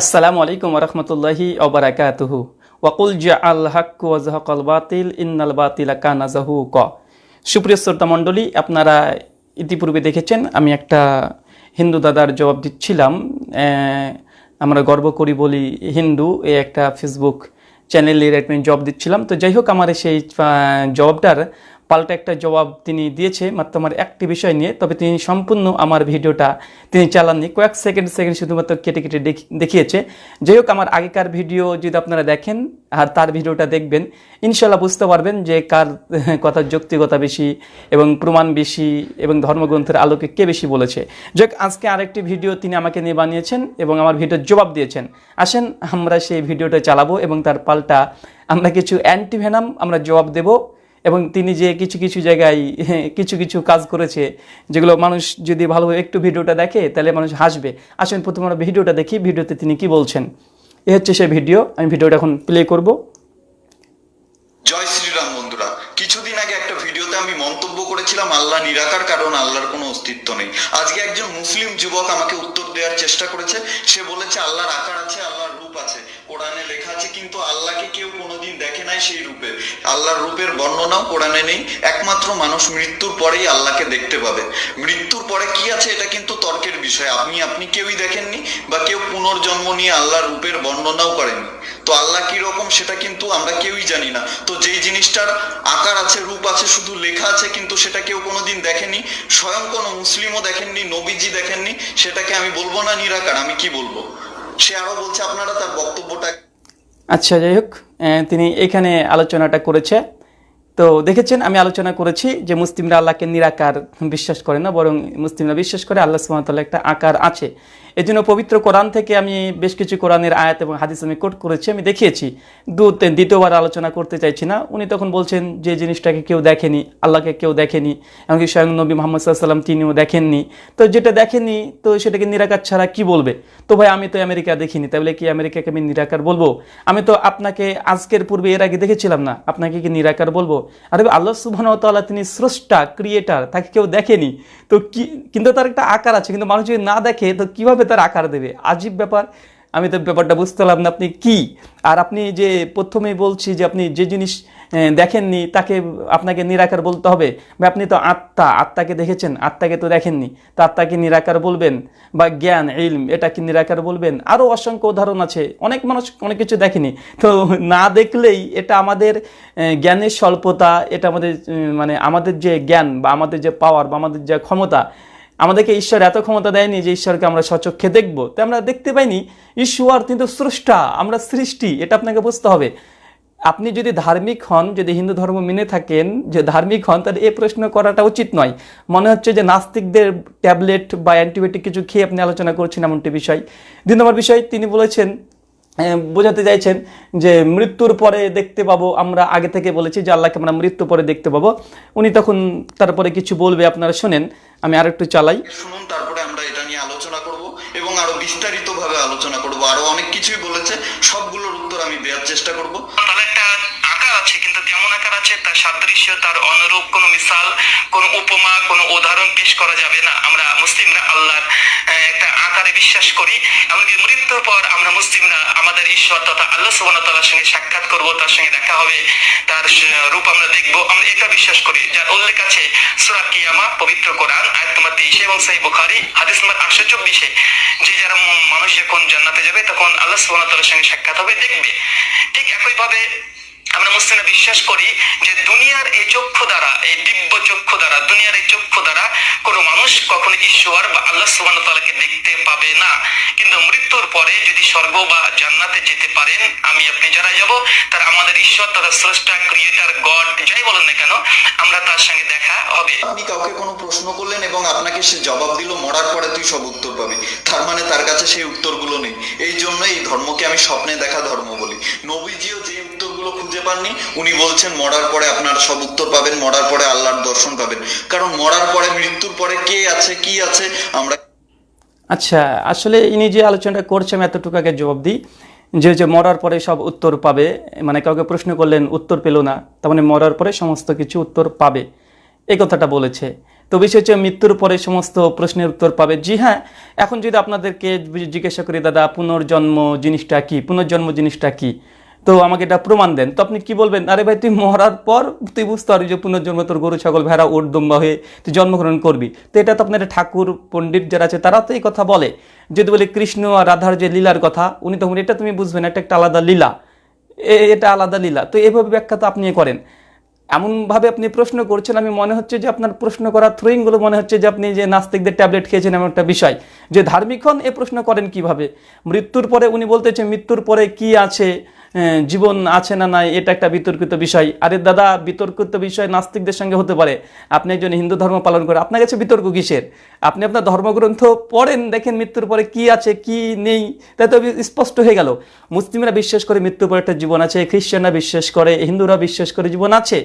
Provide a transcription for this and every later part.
আসসালামু আলাইকুম রহমতুল্লাহি অবরাকাতুহু ওয়াকুল জা আল হাক ওয়াজহাকাল বাতিল ইন্নাল বাতিল কানা ক সুপ্রিয় শ্রোতা মণ্ডলী আপনারা ইতিপূর্বে দেখেছেন আমি একটা হিন্দু দাদার জবাব দিচ্ছিলাম। আমরা গর্ব করি বলি হিন্দু এ একটা ফেসবুক চ্যানেলের একটা জব দিচ্ছিলাম। তো যাই হোক আমার সেই আহ, জবাবটার পাল্টা একটা জবাব তিনি দিয়েছে, মাত্র আমার একটি বিষয় নিয়ে। তবে তিনি সম্পূর্ণ আমার ভিডিওটা তিনি চালাননি। কয়েক সেকেন্ড সেকেন্ড শুধুমাত্র কেটে কেটে দেখ- দেখিয়েছে। যাই হোক, আমার আগেকার ভিডিও যদি আপনারা দেখেন আর তার ভিডিওটা দেখবেন ইনশাল্লাহ বুঝতে পারবেন যে কার কথার যৌক্তিকতা বেশি এবং প্রমাণ বেশি এবং ধর্মগ্রন্থের আলোকে কে বেশি বলেছে। যাক আজকে আরেকটি ভিডিও তিনি আমাকে নিয়ে বানিয়েছেন এবং আমার ভিডিওর জবাব দিয়েছেন। আসেন, আমরা সেই ভিডিওটা চালাবো এবং তার পাল্টা আমরা কিছু অ্যান্টিভেনাম আমরা জবাব দেব। এবং তিনি যে কিছু কিছু জায়গায়, কিছু কিছু কাজ করেছে, যেগুলো মানুষ যদি ভালোভাবে একটু ভিডিওটা দেখে, তাহলে মানুষ হাসবে। আসেন প্রথমে আমরা ভিডিওটা দেখি, ভিডিওতে তিনি কি বলছেন। এ হচ্ছে সেই ভিডিও, আমি ভিডিওটা এখন প্লে করব। জয় শ্রীরাম বন্ধুরা, কিছুদিন আগে একটা ভিডিওতে আমি মন্তব্য করেছিলাম আল্লাহ নিরাকার, কারণ আল্লাহর কোনো অস্তিত্ব নেই। আজকে একজন মুসলিম যুবক আমাকে উত্তর দেওয়ার চেষ্টা করেছে, সে বলেছে, আল্লাহর আকার আছে, আল্লাহর রূপ আছে। কোরআনে লেখা আছে, কিন্তু আল্লাহকে কেউ কোনোদিন দেখে নাই সেই রূপে। আল্লাহর রূপের বর্ণনাও কোরআনে নেই। একমাত্র মানুষ মৃত্যুর পরেই আল্লাহকে দেখতে পাবে। মৃত্যুর পরে কি আছে এটা কিন্তু তর্কের বিষয়। আপনি আপনি কেউই দেখেননি বা কেউ পুনর্জন্ম নিয়ে আল্লাহর রূপের বর্ণনাও করেননি তো আল্লাহ কি রকম সেটা কিন্তু আমরা কেউই জানি না। তো যেই জিনিসটার আকার আছে, রূপ আছে, শুধু লেখা আছে, কিন্তু সেটা কেউ কোনোদিন দেখেনি। স্বয়ং কোনো মুসলিমও দেখেননি, নবীজি দেখেননি, সেটাকে আমি বলব না নিরাকার? আমি কি বলব? সে আরও বলছে আপনারা তার বক্তব্যটা আচ্ছা যাই হোক তিনি এখানে আলোচনাটা করেছে। তো দেখেছেন, আমি আলোচনা করেছি যে মুসলিমরা আল্লাহকে নিরাকার বিশ্বাস করে না, বরং মুসলিমরা বিশ্বাস করে আল্লাহ সুমতাল্লাহ একটা আকার আছে। এই জন্য পবিত্র কোরআন থেকে আমি বেশ কিছু কোরআনের আয়াত এবং হাদিস আমি কোট করেছি, আমি দেখিয়েছি। দু দ্বিতীয়বার আলোচনা করতে চাইছি না। উনি তখন বলছেন যে জিনিসটাকে কেউ দেখেনি, আল্লাহকে কেউ দেখেনি, এমনকি স্বয়ং নবী মোহাম্মদ সাল্লাম তিনিও দেখেননি। তো যেটা দেখেনি, তো সেটাকে নিরাকার ছাড়া কি বলবে? তো ভাই, আমি তো আমেরিকা দেখিনি, তাহলে কি আমেরিকাকে আমি নিরাকার বলব? আমি তো আপনাকে আজকের পূর্বে এর আগে দেখেছিলাম না, আপনাকে কি নিরাকার বলব? আরে আল্লাহ সুবহান তাআলা তিনি স্রষ্টা ক্রিয়েটার তাকে কেউ দেখেনি। তো কি, কিন্তু তার একটা আকার আছে, কিন্তু মানুষ যদি না দেখে, তো কীভাবে তার আকার দেবে? আজীব ব্যাপার। আমি তো ব্যাপারটা বুঝতে পারলাম না আপনি কি। আর আপনি যে প্রথমেই বলছি যে আপনি যে জিনিস দেখেননি, তাকে আপনাকে নিরাকার বলতে হবে। বা আপনি তো আত্মা, আত্মাকে দেখেছেন, আত্মাকে তো দেখেননি। তো আত্মাকে নিরাকার বলবেন বা জ্ঞান, ইলম এটা কি নিরাকার বলবেন। আরও অসংখ্য উদাহরণ আছে, অনেক মানুষ অনেক কিছু দেখেনি। তো না দেখলেই এটা আমাদের জ্ঞানের স্বল্পতা, এটা আমাদের মানে আমাদের যে জ্ঞান বা আমাদের যে পাওয়ার বা আমাদের যে ক্ষমতা, আমাদেরকে ঈশ্বর এত ক্ষমতা দেয়নি যে ঈশ্বরকে আমরা সচক্ষে দেখব। তো আমরা দেখতে পাইনি, ঈশ্বর কিন্তু স্রষ্টা, আমরা সৃষ্টি, এটা আপনাকে বুঝতে হবে। আপনি যদি ধার্মিক হন, যদি হিন্দু ধর্ম মেনে থাকেন, যে ধার্মিক হন, তাহলে এই প্রশ্ন করাটা উচিত নয়। মনে হচ্ছে যে নাস্তিকদের ট্যাবলেট বা অ্যান্টিবায়োটিক কিছু খেয়ে আপনি আলোচনা করছেন এমনটি বিষয়। দুই নম্বর বিষয়, তিনি বলেছেন বোঝাতে চাইছেন যে মৃত্যুর পরে দেখতে পাবো, আমরা আগে থেকে বলেছি যে আল্লাহকে আমরা মৃত্যু পরে দেখতে পাবো। উনি তখন তারপরে কিছু বলবে, আপনারা শোনেন, আমি আরেকটু চালাই। শুনুন, তারপরে আমরা এটা নিয়ে আলোচনা করব। এবং আরও বিস্তারিত ভাবে আলোচনা করব। আরও অনেক কিছুই বলেছে। সবগুলোর উত্তর আমি দেওয়ার চেষ্টা করব। তাহলে একটা আছে তার সাদৃশ্য, তার অনুরূপ কোনো মিসাল, কোনো উপমা, কোনো উদাহরণ পেশ করা যাবে না। আমরা মুসলিমরা আল্লাহর একটা আকারে বিশ্বাস করি। এমনকি মৃত্যুর পর আমরা মুসলিমরা আমাদের ঈশ্বর তথা আল্লাহ সুবহানাহু ওয়া সঙ্গে সাক্ষাৎ করব, তার সঙ্গে দেখা হবে, তার রূপ আমরা দেখব। আমরা এটা বিশ্বাস করি। যার উল্লেখ আছে সূরা কিয়ামা, পবিত্র কোরআন, আয়াত নম্বর 23 এবং সহিহ বুখারী, হাদিস নম্বর 824 যে যারা মানুষ যখন জান্নাতে যাবে, তখন আল্লাহ সুবহানাহু ওয়া সঙ্গে সাক্ষাৎ হবে, দেখবে। ঠিক একইভাবে আমরা মুসলিমরা বিশ্বাস করি যে দুনিয়ার এই চক্ষু দ্বারা, এই দিব্য চক্ষু দ্বারা, দুনিয়ার এই চক্ষু দ্বারা কোনো মানুষ কখনো ঈশ্বর বা আল্লাহ সুবহানাহু ওয়া তাআলাকে দেখতে পাবে না। কিন্তু মৃত্যুর পরে যদি স্বর্গ বা জান্নাতে যেতে পারেন, আমি আপনি যারা যাব, তারা আমাদের ঈশ্বর তারা স্রষ্টা ক্রিয়েটার গড যাই বলেন না কেন, আমরা তার সঙ্গে দেখা হবে। আপনি কাউকে কোনো প্রশ্ন করলেন এবং আপনাকে সে জবাব দিল, মরার পরে তুই সব উত্তর পাবি। তার মানে তার কাছে সেই উত্তরগুলো নেই। এই জন্য এই ধর্মকে আমি স্বপ্নে দেখা ধর্ম বলি। নবীজিও যে উত্তরগুলো খুঁজে পাননি। উনি বলছেন, মরার পরে আপনারা সব উত্তর পাবেন, মরার পরে আল্লাহর দর্শন পাবেন। কারণ মরার পরে, মৃত্যুর পরে কে আছে, কি আছে, আমরা আচ্ছা আসলে ইনি যে আলোচনাটা করছে আমি এতটুকু আগে জবাব দিই। যে যে মরার পরে সব উত্তর পাবে মানে কাউকে প্রশ্ন করলেন, উত্তর পেল না, তার মানে মরার পরে সমস্ত কিছু উত্তর পাবে। এই কথাটা বলেছে। তো বিষয় হচ্ছে, মৃত্যুর পরে সমস্ত প্রশ্নের উত্তর পাবে। জি হ্যাঁ এখন যদি আপনাদেরকে জিজ্ঞাসা করি, দাদা, পুনর্জন্ম জিনিসটা কি? পুনর্জন্ম জিনিসটা কি? তো আমাকে এটা প্রমাণ দেন। তো আপনি কি বলবেন? আরে ভাই, তুই মরার পর তুই বুঝতে পারবি যে পুনর্জন্ম তোর গরু, ছাগল, ভেড়া ওর দম্বা হয়ে তুই জন্মগ্রহণ করবি। তো এটা তো আপনার ঠাকুর, পণ্ডিত যারা আছে তারা তো এই কথা বলে। যদি বলি কৃষ্ণ আর রাধার যে লীলার কথা, উনি তখন, এটা তুমি বুঝবেন, এটা একটা আলাদা লীলা। এটা আলাদা লীলা। তো এভাবে ব্যাখ্যা তো আপনি করেন। এমনভাবে আপনি প্রশ্ন করছেন, আমি মনে হচ্ছে যে আপনার প্রশ্ন করার থ্রোয়িংগুলো মনে হচ্ছে যে আপনি যে নাস্তিকদের ট্যাবলেট খেয়েছেন, এমন একটা বিষয়। যে ধার্মিক হন এ প্রশ্ন করেন কীভাবে? মৃত্যুর পরে উনি বলতেছে মৃত্যুর পরে কি আছে? জীবন আছে না নাই, এটা একটা বিতর্কিত বিষয়। আরে দাদা, বিতর্কিত বিষয় নাস্তিকদের সঙ্গে হতে পারে। আপনি একজন হিন্দু ধর্ম পালন করে আপনার কাছে বিতর্ক কিসের? আপনি আপনার ধর্মগ্রন্থ পড়েন, দেখেন মৃত্যুর পরে কি আছে, কি নেই তাই তো স্পষ্ট হয়ে গেল। মুসলিমরা বিশ্বাস করে মৃত্যুর পরে একটা জীবন আছে, খ্রিস্টানরা বিশ্বাস করে, হিন্দুরা বিশ্বাস করে জীবন আছে।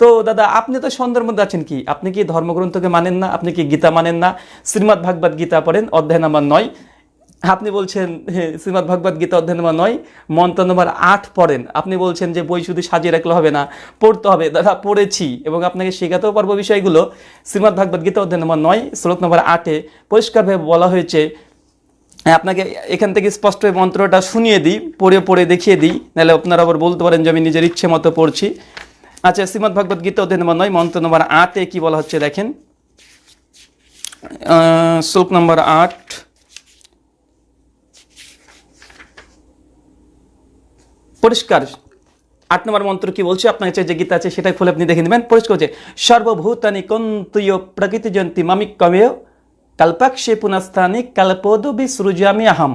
তো দাদা, আপনি তো সন্দেহের মধ্যে আছেন কি? আপনি কি ধর্মগ্রন্থকে মানেন না? আপনি কি গীতা মানেন না? শ্রীমৎ ভাগবত গীতা পড়েন, অধ্যায় নাম্বার নয়। আপনি বলছেন শ্রীমৎ ভাগবত গীতা অধ্যায় নম্বর নয় মন্ত্র নম্বর আট পড়েন। আপনি বলছেন যে বই শুধু সাজিয়ে রাখলে হবে না পড়তে হবে। দাদা পড়েছি এবং আপনাকে শেখাতেও পারব বিষয়গুলো। শ্রীমৎ ভাগবত গীতা অধ্যায় নম্বর নয় শ্লোক নম্বর আটে পরিষ্কারভাবে বলা হয়েছে হ্যাঁ, আপনাকে এখান থেকে স্পষ্ট মন্ত্রটা শুনিয়ে দিই পড়ে পড়ে দেখিয়ে দিই নাহলে আপনারা আবার বলতে পারেন যে আমি নিজের ইচ্ছে মতো পড়ছি। আচ্ছা শ্রীমৎ ভাগবত গীতা অধ্যায় নম্বর নয় মন্ত্র নম্বর আটে কি বলা হচ্ছে দেখেন। শ্লোক নম্বর আট পরিষ্কার। আট নম্বর মন্ত্র কি বলছে? আপনার কাছে যে গীতা আছে সেটা খুলে আপনি দেখে নেবেন। পরিষ্কার হচ্ছে, সর্বভূতানি কন্তুয় প্রকৃতি জয়ন্তী মামিক কমেয় কাল্পাক্ষে পুনঃস্থানি কাল্পদবি সৃজামি আহম।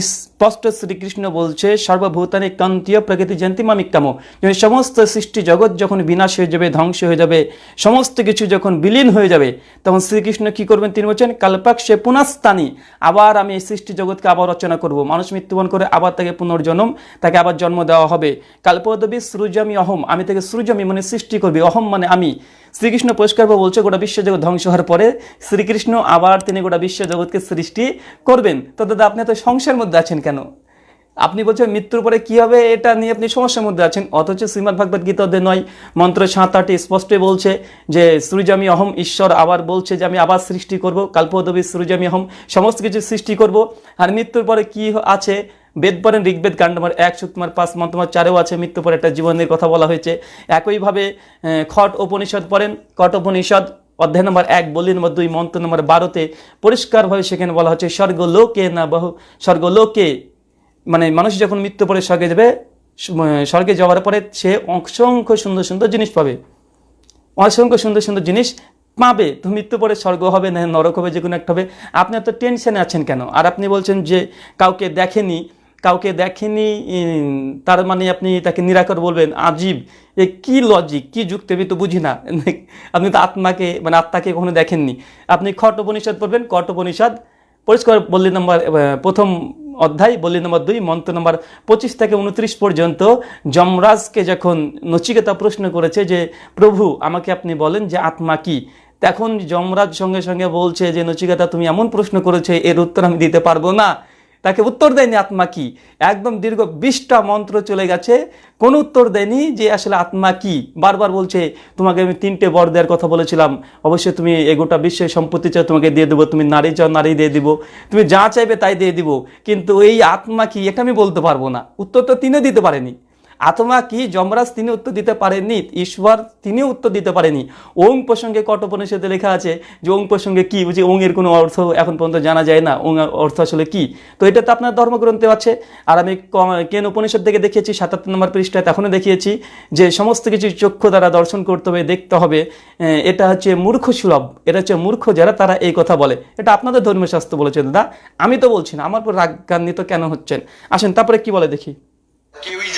স্পষ্ট শ্রীকৃষ্ণ বলছে, সর্বভূতানি কান্তীয় প্রকৃতি জয়ন্তী মামিকামো যখন সমস্ত সৃষ্টি জগৎ যখন বিনাশ হয়ে যাবে, ধ্বংস হয়ে যাবে, সমস্ত কিছু যখন বিলীন হয়ে যাবে, তখন শ্রীকৃষ্ণ কি করবেন তিনি বলছেন, কাল্পাক্ষে পুনঃস্থানি, আবার আমি এই সৃষ্টি জগৎকে আবার রচনা করব। মানুষ মৃত্যুবরণ করে আবার তাকে পুনর্জন্ম, তাকে আবার জন্ম দেওয়া হবে। কাল্পদবি সৃজামি অহম, আমি তাকে সৃজামি মানে সৃষ্টি করবি, অহম মানে আমি। শ্রীকৃষ্ণ পরিষ্কারভাবে বলছে, গোটা বিশ্বজগৎ ধ্বংস হওয়ার পরে শ্রীকৃষ্ণ আবার তিনি গোটা বিশ্বজগৎকে সৃষ্টি করবেন। তো দাদা, আপনি তো সংসার মধ্যে আছেন কেন? আপনি বলছেন মৃত্যুর পরে কী হবে এটা নিয়ে আপনি সমস্যার মধ্যে আছেন। অথচ শ্রীমদ ভাগবত গীতা অধ্যায় নয়, মন্ত্র সাত আটে স্পষ্টই বলছে যে সৃজামি অহম ঈশ্বর আবার বলছে যে, আমি আবার সৃষ্টি করব। কাল্পদবী সৃজামি অহম সমস্ত কিছু সৃষ্টি করব। আর মৃত্যুর পরে কি আছে? বেদ পড়েন, ঋগ্বেদ কাণ্ড নম্বর এক সুতমার পাঁচ মন্তমার চারেও আছে, মৃত্যু পরে একটা জীবনের কথা বলা হয়েছে। একইভাবে খট উপনিষদ পড়েন কট উপনিষদ অধ্যায় নম্বর এক বলি নম্বর দুই, মন্ত্র নম্বর বারোতে পরিষ্কারভাবে সেখানে বলা হচ্ছে, স্বর্গলোকে না বহু, স্বর্গলোকে মানে মানুষ যখন মৃত্যু পরে স্বর্গে যাবে স্বর্গে যাওয়ার পরে সে অসংখ্য সুন্দর সুন্দর জিনিস পাবে। অসংখ্য সুন্দর সুন্দর জিনিস পাবে। তো মৃত্যু পরে স্বর্গ হবে না, নরক হবে যে কোনো একটা হবে। আপনি এত টেনশনে আছেন কেন? আর আপনি বলছেন যে কাউকে দেখেনি কাউকে দেখেনি তার মানে আপনি তাকে নিরাকর বলবেন, আজীব। এ কি লজিক কি যুক্তি, আমি তো বুঝি না। আপনি তো আত্মাকে মানে আত্মাকে কখনো দেখেননি। আপনি খট উপনিষদ পড়বেন কট উপনিষদ, পরিষ্কার বল্লী নম্বর প্রথম অধ্যায়, বল্লী নম্বর দুই, মন্ত্র নম্বর পঁচিশ থেকে উনত্রিশ পর্যন্ত যমরাজকে যখন নচিকেতা প্রশ্ন করেছে যে, প্রভু, আমাকে আপনি বলেন যে আত্মা কি? তখন যমরাজ সঙ্গে সঙ্গে বলছে যে, নচিকেতা, তুমি এমন প্রশ্ন করেছে, এর উত্তর আমি দিতে পারব না। তাকে উত্তর দেয়নি আত্মা কি? একদম দীর্ঘ বিশটা মন্ত্র চলে গেছে। কোনো উত্তর দেয়নি যে আসলে আত্মা কি? বারবার বলছে, তোমাকে আমি তিনটে বর দেওয়ার কথা বলেছিলাম। অবশ্যই তুমি এ গোটা বিশ্বের সম্পত্তি চাও, তোমাকে দিয়ে দেবো। তুমি নারী চাও, নারী দিয়ে দিব। তুমি যা চাইবে তাই দিয়ে দিব। কিন্তু এই আত্মা কি? এটা আমি বলতে পারব না। উত্তর তো তিনিও দিতে পারেনি। আত্মা কি যমরাজ তিনি উত্তর দিতে পারেননি? ঈশ্বর তিনিও উত্তর দিতে পারেনি ওং প্রসঙ্গে কটপনিষদে লেখা আছে যে ওং প্রসঙ্গে কি? বুঝি ওং এর কোনো অর্থ এখন পর্যন্ত জানা যায় না। ওং অর্থ আসলে কি? তো এটা তো আপনার ধর্মগ্রন্থে আছে। আর আমি কেন উপনিষদ থেকে দেখিয়েছি, সাতাত্তর নম্বর পৃষ্ঠায় তখনও দেখিয়েছি যে সমস্ত কিছু চক্ষু দ্বারা দর্শন করতে হবে, দেখতে হবে। এটা হচ্ছে মূর্খ সুলভ। এটা হচ্ছে মূর্খ যারা, তারা এই কথা বলে। এটা আপনাদের ধর্মীয় শাস্ত্র বলেছে দাদা। আমি তো বলছি না, আমার উপর রাগান্বিত কেন হচ্ছেন? আসেন, তারপরে কি বলে দেখি? কেউই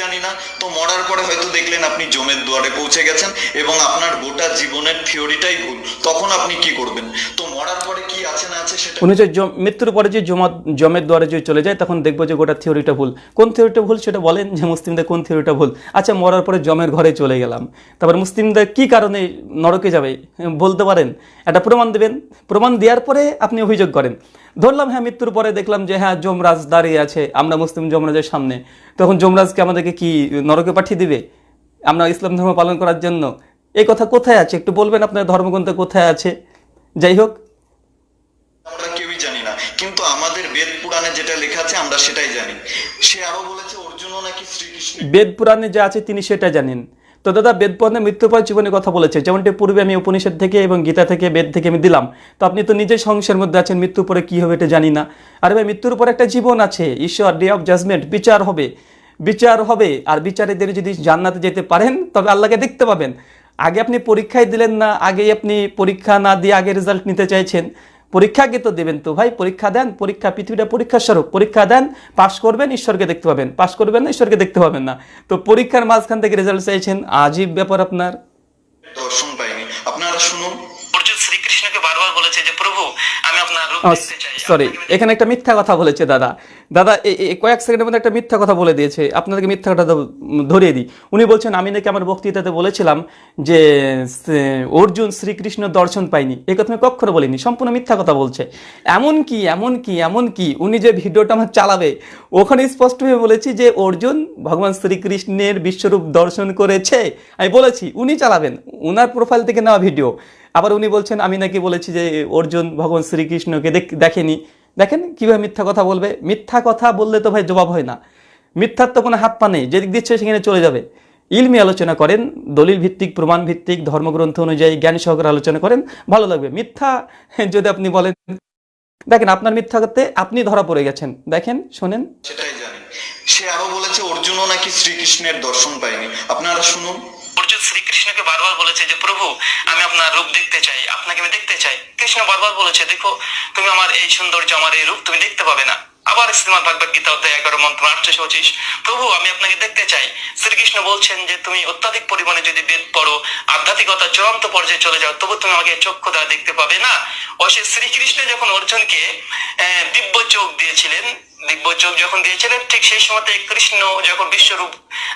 না দেখলেন আপনি জমের দুয়ারে পৌঁছে গেছেন এবং আপনার গোটা জীবনের থিওরিটাই ভুল। তখন আপনি কি করবেন? তো মরার পরে কি আছে না আছে সেটা উনি যে মৃত্যুর পরে যে জমা জমের দ্বারে যে চলে যায়, তখন দেখব যে গোটা থিওরিটা ভুল। কোন থিওরিটা ভুল সেটা বলেন যে মুসলিমদের কোন থিওরিটা ভুল। আচ্ছা মরার পরে জমের ঘরে চলে গেলাম। তারপর মুসলিমদের কি কারণে নরকে যাবে? বলতে পারেন। একটা প্রমাণ দেবেন। প্রমাণ দেওয়ার পরে আপনি অভিযোগ করেন। ধরলাম হ্যাঁ মৃত্যুর পরে দেখলাম যে হ্যাঁ যমরাজ দাঁড়িয়ে আছে। আমরা মুসলিম যমরাজের সামনে। তখন যমরাজকে আমাদেরকে কি নরকে পাঠিয়ে দিবে? আমরা ইসলাম ধর্ম পালন করার জন্য। এই কথা কোথায় আছে? একটু বলবেন আপনার ধর্মগ্রন্থ কোথায় আছে? যাই হোক। আমরা কেউই জানি না। কিন্তু আমাদের বেদ পুরাণে যেটা লেখা আছে আমরা সেটাই জানি। সে আরও বলেছে অর্জুনও নাকি শ্রীকৃষ্ণ বেদ পুরাণে যা আছে তিনি সেটা জানেন। তো দাদা বেদ পুরাণে মৃত্যুর পর জীবনের কথা বলেছে। যেমনটি পূর্বে আমি উপনিষদ থেকে এবং গীতা থেকে বেদ থেকে আমি দিলাম। তো আপনি তো নিজের সংসারের মধ্যে আছেন মৃত্যুর পরে কী হবে এটা জানি না। আরে ভাই মৃত্যুর পর একটা জীবন আছে। ঈশ্বর ডে অফ জাজমেন্ট বিচার হবে। বিচার হবে। আর বিচারে দিয়ে যদি জান্নাতে যেতে পারেন তবে আল্লাহকে দেখতে পাবেন। আগে আপনি পরীক্ষায় দিলেন না আগেই আপনি পরীক্ষা না দিয়ে আগে রেজাল্ট নিতে চাইছেন। পরীক্ষাকে তো দেবেন তো ভাই পরীক্ষা দেন পরীক্ষা পৃথিবীটা পরীক্ষার স্বরূপ। পরীক্ষা দেন পাশ করবেন ঈশ্বরকে দেখতে পাবেন। পাশ করবেন না ঈশ্বরকে দেখতে পাবেন না। তো পরীক্ষার মাঝখান থেকে রেজাল্ট চাইছেন আজীব ব্যাপার আপনার। দর্শন পাইনি আপনারা শুনুন। অর্জুন শ্রীকৃষ্ণকে বারবার বলেছে যে প্রভু আমি আপনার রূপ দেখতে চাই। সরি এখানে একটা মিথ্যা কথা বলেছে দাদা। দাদা, এ- এ- কয়েক সেকেন্ডের মধ্যে একটা মিথ্যা কথা বলে দিয়েছে। আপনাদেরকে মিথ্যা কথা ধরিয়ে দিই। উনি বলছেন, আমি নাকি আমার বক্তৃতাতে বলেছিলাম যে অর্জুন শ্রীকৃষ্ণ দর্শন পাইনি এই কথা আমি কখনো বলিনি, সম্পূর্ণ মিথ্যা কথা বলছে। এমন কি এমন কি এমন কি উনি যে ভিডিওটা আমার চালাবে, ওখানে স্পষ্টভাবে বলেছি যে, অর্জুন ভগবান শ্রীকৃষ্ণের বিশ্বরূপ দর্শন করেছে। আমি বলেছি, উনি চালাবেন ওনার প্রোফাইল থেকে নেওয়া ভিডিও আবার উনি বলছেন, আমি নাকি বলেছি যে, অর্জুন ভগবান শ্রীকৃষ্ণকে দেখ- দেখেনি। দেখেন কীভাবে মিথ্যা কথা বলবে? মিথ্যা কথা বললে তো ভাই জবাব হয় না। মিথ্যার তো কোনো হাত পা নেই, যেদিক দিচ্ছে সেখানে চলে যাবে। ইলমি আলোচনা করেন দলিল ভিত্তিক প্রমাণ ভিত্তিক ধর্মগ্রন্থ অনুযায়ী জ্ঞান সহকারে আলোচনা করেন, ভালো লাগবে। মিথ্যা যদি আপনি বলেন, দেখেন আপনার মিথ্যা করতে আপনি ধরা পড়ে গেছেন। দেখেন, শোনেন। সেটাই জানি। সে আরও বলেছে, অর্জুনও নাকি শ্রীকৃষ্ণের দর্শন পায়নি। আপনারা শুনুন। অর্জুন শ্রীকৃষ্ণকে বারবার বলেছে যে, প্রভু, আমি আপনার রূপ দেখতে চাই, আপনাকে আমি দেখতে চাই। কৃষ্ণ বারবার বলেছে, দেখো, তুমি আমার এই সৌন্দর্য, আমার এই রূপ তুমি দেখতে পাবে না। আবার শ্রীমদ ভাগবত গীতা অধ্যায় এগারো মন্ত্র আটশো পঁচিশ প্রভু, আমি আপনাকে দেখতে চাই। শ্রীকৃষ্ণ বলছেন যে, তুমি অত্যাধিক পরিমাণে যদি বেদ পড়ো, আধ্যাত্মিকতা চূড়ান্ত পর্যায়ে চলে যাও, তবু তুমি আমাকে চক্ষু দ্বারা দেখতে পাবে না। অবশ্যই শ্রীকৃষ্ণ যখন অর্জুনকে দিব্য চোখ দিয়েছিলেন দিব্য চোখ যখন দিয়েছিলেন, ঠিক সেই সময়তে কৃষ্ণ যখন বিশ্বরূপ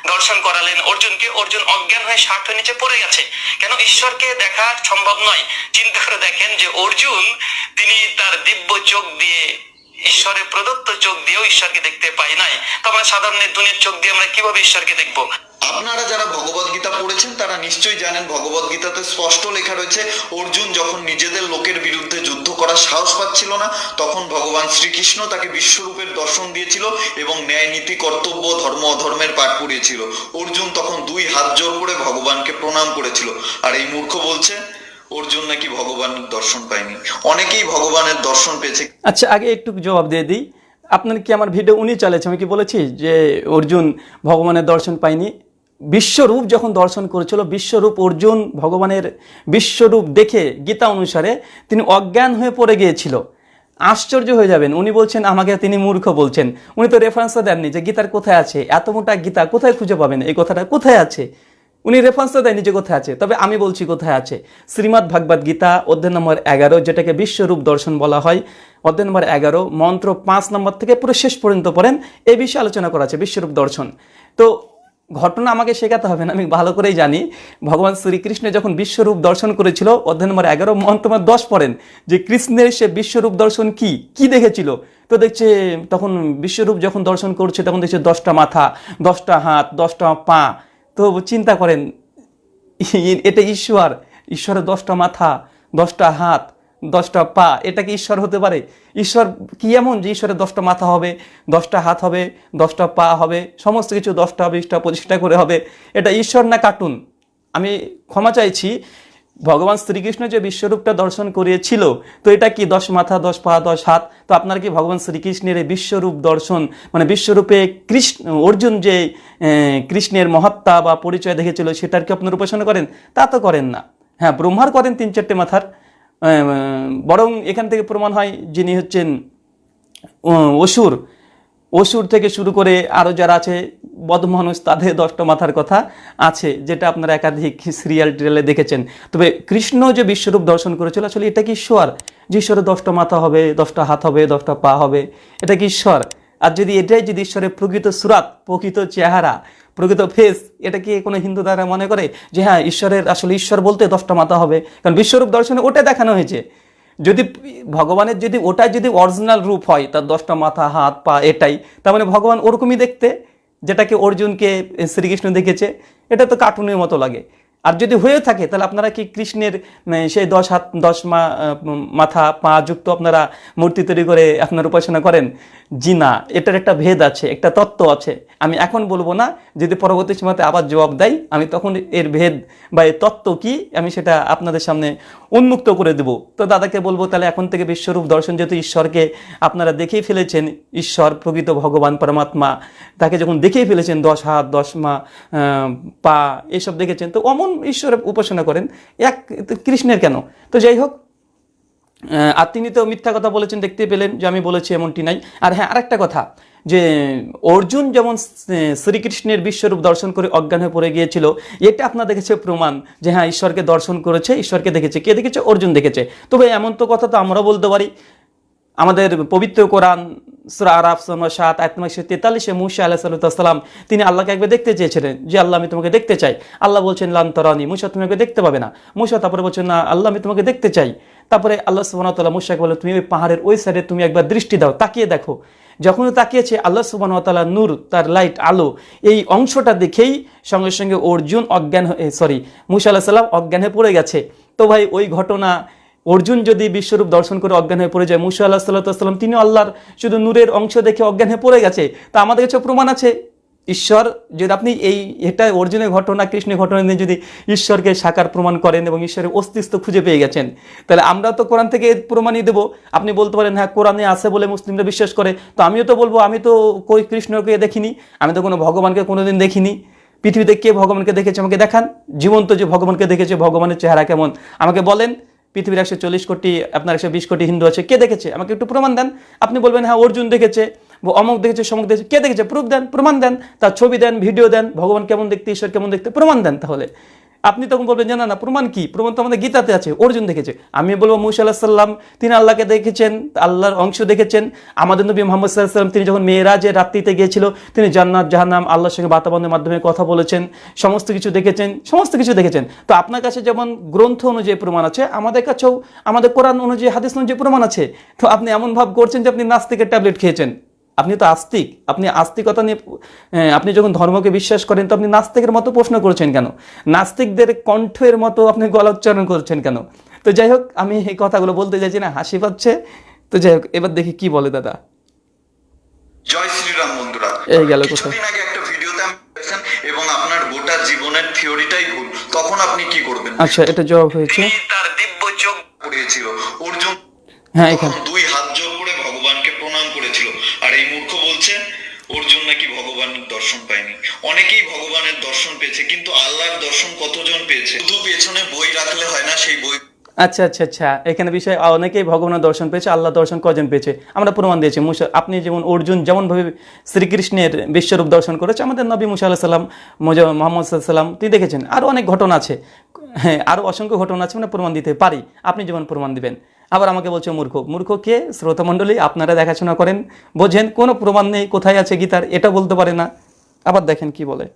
দর্শন করালেন, অর্জুনকে, অর্জুন অজ্ঞান হয়ে ষাট হয়ে নিচে পড়ে গেছে। কেন ঈশ্বরকে দেখা সম্ভব নয়? চিন্তা করে দেখেন যে অর্জুন, তিনি তার দিব্য চোখ দিয়ে, ঈশ্বরের প্রদত্ত চোখ দিয়েও ঈশ্বরকে দেখতে পাই নাই। তো আমরা সাধারণ দুনিয়ার চোখ দিয়ে আমরা কীভাবে ঈশ্বরকে দেখব? আপনারা যারা ভগবত গীতা পড়েছেন, তারা নিশ্চয়ই জানেন ভগবত গীতাতে স্পষ্ট লেখা রয়েছে, অর্জুন যখন নিজেদের লোকের বিরুদ্ধে যুদ্ধ করার সাহস পাচ্ছিল না, তখন ভগবান শ্রীকৃষ্ণ তাকে বিশ্বরূপের দর্শন দিয়েছিল এবং ন্যায় নীতি, কর্তব্য, ধর্ম, অধর্মের পাঠ পড়িয়েছিল। অর্জুন তখন দুই হাত জোর করে ভগবানকে প্রণাম করেছিল। আর এই মূর্খ বলছে, অর্জুন নাকি ভগবানের দর্শন পায়নি। অনেকেই ভগবানের দর্শন পেয়েছে। আচ্ছা আগে একটু জবাব দিয়ে দিই। আপনার কি আমার ভিডিও উনি চালিয়েছে? আমি কি বলেছি যে অর্জুন ভগবানের দর্শন পায়নি? বিশ্বরূপ যখন দর্শন করেছিল, বিশ্বরূপ অর্জুন ভগবানের বিশ্বরূপ দেখে গীতা অনুসারে তিনি অজ্ঞান হয়ে পড়ে গিয়েছিল। আশ্চর্য হয়ে যাবেন, উনি বলছেন, আমাকে তিনি মূর্খ বলছেন। উনি তো রেফারেন্সও দেননি যে গীতার কোথায় আছে, এত মোটা গীতা কোথায় খুঁজে পাবেন? এই কথাটা কোথায় আছে? উনি রেফারেন্সও দেয়নি যে কোথায় আছে, তবে আমি বলছি কোথায় আছে। শ্রীমদ্ ভাগবত গীতা, অধ্যায় নম্বর এগারো, যেটাকে বিশ্বরূপ দর্শন বলা হয়, অধ্যায় নম্বর এগারো, মন্ত্র পাঁচ নম্বর থেকে পুরো শেষ পর্যন্ত পড়েন এই বিষয়ে আলোচনা করা আছে বিশ্বরূপ দর্শন। তো ঘটনা আমাকে শেখাতে হবে না, আমি ভালো করেই জানি। ভগবান শ্রীকৃষ্ণ যখন বিশ্বরূপ দর্শন করেছিল অধ্যায় নম্বর এগারো মন্ত্র নম্বর দশ পড়েন। যে কৃষ্ণের সে বিশ্বরূপ দর্শন কি? কি দেখেছিল? তো দেখছে, তখন বিশ্বরূপ যখন দর্শন করছে, তখন দেখছে দশটা মাথা, দশটা হাত, দশটা পা। তো চিন্তা করেন এটা ঈশ্বর। ঈশ্বরের দশটা মাথা, দশটা হাত। দশটা পা, এটা কি ঈশ্বর হতে পারে? ঈশ্বর কি এমন যে ঈশ্বরের দশটা মাথা হবে, দশটা হাত হবে, দশটা পা হবে, সমস্ত কিছু দশটা, বিশটা, পঁচিশটা করে হবে। এটা ঈশ্বর না কার্টুন? আমি ক্ষমা চাইছি, ভগবান শ্রীকৃষ্ণ যে বিশ্বরূপটা দর্শন করিয়েছিল, তো এটা কি দশ মাথা, দশ পা, দশ হাত? তো আপনার কি ভগবান শ্রীকৃষ্ণের এই বিশ্বরূপ দর্শন মানে বিশ্বরূপে কৃষ্ণ, অর্জুন যে কৃষ্ণের মহাত্মা বা পরিচয় দেখেছিল, সেটার কি আপনার উপাসনা করেন? তা তো করেন না। হ্যাঁ ব্রহ্মার করেন তিন চারটে মাথার বরং এখান থেকে প্রমাণ হয় যিনি হচ্ছেন অসুর। অসুর থেকে শুরু করে আরও যারা আছে, বদমানুষ, তাদের দশটা মাথার কথা আছে, যেটা আপনারা একাধিক সিরিয়াল টিরিয়ালে দেখেছেন। তবে কৃষ্ণ যে বিশ্বরূপ দর্শন করেছিল, আসলে এটা কি ঈশ্বর? যে ঈশ্বরের দশটা মাথা হবে দশটা হাত হবে দশটা পা হবে, এটা কি ঈশ্বর? আর যদি এটাই যদি ঈশ্বরের প্রকৃত সুরাত, প্রকৃত চেহারা প্রকৃত ফেস এটা কি কোনো হিন্দু দ্বারা মনে করে? যে হ্যাঁ ঈশ্বরের, আসলে ঈশ্বর বলতে দশটা মাথা হবে। কারণ বিশ্বরূপ দর্শনে ওটা দেখানো হয়েছে। যদি ভগবানের যদি ওটা যদি অরিজিনাল রূপ হয়, তার দশটা মাথা, হাত, পা, এটাই, তার মানে ভগবান ওরকমই দেখতে, যেটাকে অর্জুনকে, শ্রীকৃষ্ণ দেখেছে, এটা তো কার্টুনের মতো লাগে। আর যদি হয়ে থাকে, তাহলে আপনারা কি কৃষ্ণের সেই দশ হাত, দশ মা মাথা, পা যুক্ত আপনারা মূর্তি তৈরি করে আপনার উপাসনা করেন? জি না, এটার একটা ভেদ আছে, একটা তত্ত্ব আছে। আমি এখন বলব না, যদি পরবর্তী সময়তে আবার জবাব দেয় আমি তখন এর ভেদ বা এর তত্ত্ব কি, আমি সেটা আপনাদের সামনে উন্মুক্ত করে দেব। তো দাদাকে বলব, তাহলে এখন থেকে বিশ্বরূপ দর্শন যেহেতু ঈশ্বরকে আপনারা দেখেই ফেলেছেন, ঈশ্বর, প্রকৃত ভগবান, পরমাত্মা, তাকে যখন দেখেই ফেলেছেন, দশ হাত, দশ মা পা, এসব দেখেছেন, তো অমন ঈশ্বরের উপাসনা করেন। এক কৃষ্ণের কেন? তো যাই হোক আর তিনি তো মিথ্যা কথা বলেছেন, দেখতে পেলেন যে আমি বলেছি এমনটি নাই। আর হ্যাঁ আরেকটা কথা, যে অর্জুন যেমন শ্রীকৃষ্ণের বিশ্বরূপ দর্শন করে অজ্ঞান হয়ে পড়ে গিয়েছিল, এটা আপনার দেখেছে প্রমাণ যে হ্যাঁ ঈশ্বরকে দর্শন করেছে, ঈশ্বরকে দেখেছে। কে দেখেছে? অর্জুন দেখেছে। তবে এমন তো কথা তো আমরা বলতে পারি। আমাদের পবিত্র কোরআন সুরা আরাফ নম্বর সাত আয়াত নম্বর তেতাল্লিশে মুসা আল্লাহ সাল্লাম তিনি আল্লাহকে একবার দেখতে চেয়েছিলেন। যে আল্লাহ আমি তোমাকে দেখতে চাই। আল্লাহ বলছেন লান্তরানি মুসা তুমি দেখতে পাবে না। মুসা তারপরে বলছেন, না, আল্লাহ আমি তোমাকে দেখতে চাই। তারপরে আল্লাহ সুবাহতাল্লাহ মুসাকে বলে, তুমি ওই পাহাড়ের ওই সাইডে তুমি একবার দৃষ্টি দাও, তাকিয়ে দেখো। যখন তাকিয়েছে, আল্লাহ সুবাহ তাল্লাহ নূর, তার লাইট, আলো, এই অংশটা দেখেই সঙ্গে সঙ্গে অর্জুন অজ্ঞান সরি মুসা আল্লাহ সাল্লাম অজ্ঞান হয়ে পড়ে গেছে। তো ভাই, ওই ঘটনা অর্জুন যদি বিশ্বরূপ দর্শন করে অজ্ঞান হয়ে পড়ে যায়, মুসা আল্লাহ সাল্লাম তিনি আল্লাহর শুধু নূরের অংশ দেখে অজ্ঞান হয়ে পড়ে গেছে। তা আমাদের কাছে প্রমাণ আছে। ঈশ্বর, যদি আপনি এই এটা অর্জুনের ঘটনা, কৃষ্ণের ঘটনা নিয়ে যদি ঈশ্বরকে সাকার প্রমাণ করেন এবং ঈশ্বরের অস্তিত্ব খুঁজে পেয়ে গেছেন, তাহলে আমরা তো কোরআন থেকে প্রমাণই দেবো। আপনি বলতে পারেন হ্যাঁ কোরআনে আছে বলে মুসলিমরা বিশ্বাস করে। তো আমিও তো বলব, আমি তো কই কৃষ্ণকে দেখিনি, আমি তো কোনো ভগবানকে কোনোদিন দেখিনি। পৃথিবীতে কে ভগবানকে দেখেছে আমাকে দেখান? জীবন্ত যে ভগবানকে দেখেছে, ভগবানের চেহারা কেমন? আমাকে বলেন পৃথিবীর একশো চল্লিশ কোটি, আপনার একশো বিশ কোটি হিন্দু আছে, কে দেখেছে? আমাকে একটু প্রমাণ দেন। আপনি বলবেন হ্যাঁ অর্জুন দেখেছে অমুক দেখেছে সমুক দেখেছে, কে দেখেছে? প্রুফ দেন, প্রমাণ দেন, তার ছবি দেন, ভিডিও দেন, ভগবান কেমন দেখতে, ঈশ্বর কেমন দেখতে, প্রমাণ দেন তাহলে। আপনি তখন বলবেন যে না না, প্রমাণ কি? প্রমাণ তো আমাদের গীতাতে আছে, অর্জুন দেখেছে। আমি বলব, মুসা সাল্লাম তিনি আল্লাহকে দেখেছেন, আল্লাহর অংশ দেখেছেন। আমাদের নবী মোহাম্মদ সাল্লাহ সাল্লাম, তিনি যখন মেয়েরাজের রাত্রিতে গিয়েছিল, তিনি জান্নাত, জাহান্নাম, আল্লাহর সঙ্গে বাতাবন্ধের মাধ্যমে কথা বলেছেন, সমস্ত কিছু দেখেছেন, সমস্ত কিছু দেখেছেন। তো আপনার কাছে যেমন গ্রন্থ অনুযায়ী প্রমাণ আছে, আমাদের কাছেও, আমাদের কোরআন অনুযায়ী, হাদিস অনুযায়ী প্রমাণ আছে। তো আপনি এমন ভাব করছেন যে আপনি নাস্তিকের ট্যাবলেট খেয়েছেন। আপনি তো আস্তিক। আপনি আস্তিকতা নিয়ে আপনি যখন ধর্মকে বিশ্বাস করেন তো আপনি নাস্তিকের মতো প্রশ্ন করছেন কেন? নাস্তিকদের কণ্ঠের মতো আপনি গলা উচ্চারণ করছেন কেন? তো যাই হোক আমি এই কথাগুলো বলতে চাইছি না হাসি পাচ্ছে। তো যাই হোক এবার দেখি কি বলে দাদা। জয় শ্রীরাম বন্ধুরা। এই গেল কোথায়? কিছুদিন আগে একটা ভিডিওতে আমি এবং আপনার গোটা জীবনের থিওরিটাই ভুল। তখন আপনি কি করবেন? আচ্ছা এটা জবাব হয়েছে? তার দিব্য চোখ পড়িয়েছিল। অর্জুন হ্যাঁ এখানে। দুই হাত জোর নাকি ভগবানের দর্শন পায়নি? অনেকেই ভগবানের দর্শন পেয়েছে, কিন্তু আল্লাহর দর্শন কতজন পেয়েছে? শুধু পেছনে বই রাখলে হয় না, সেই বই আচ্ছা আচ্ছা আচ্ছা। এখানে বিষয়, অনেকেই ভগবানের দর্শন পেয়েছে আল্লাহ দর্শন কজন পেয়েছে? আমরা প্রমাণ দিয়েছি, মুসা আপনি যেমন অর্জুন যেমনভাবে শ্রীকৃষ্ণের বিশ্বরূপ দর্শন করেছে, আমাদের নবী মুসা আল্লাহ সাল্লাম মোহাম্মদ সাল্লাম তিনি দেখেছেন? আরও অনেক ঘটনা আছে। হ্যাঁ আরও অসংখ্য ঘটনা আছে মানে প্রমাণ দিতে পারি। আপনি যেমন প্রমাণ দিবেন। আবার আমাকে বলছে, মূর্খ। মূর্খ কে? শ্রোতামণ্ডলী, আপনারা দেখাশোনা করেন। বোঝেন, কোনো প্রমাণ নেই, কোথায় আছে গীতার, এটা বলতে পারে না। আবার দেখেন কি বলে।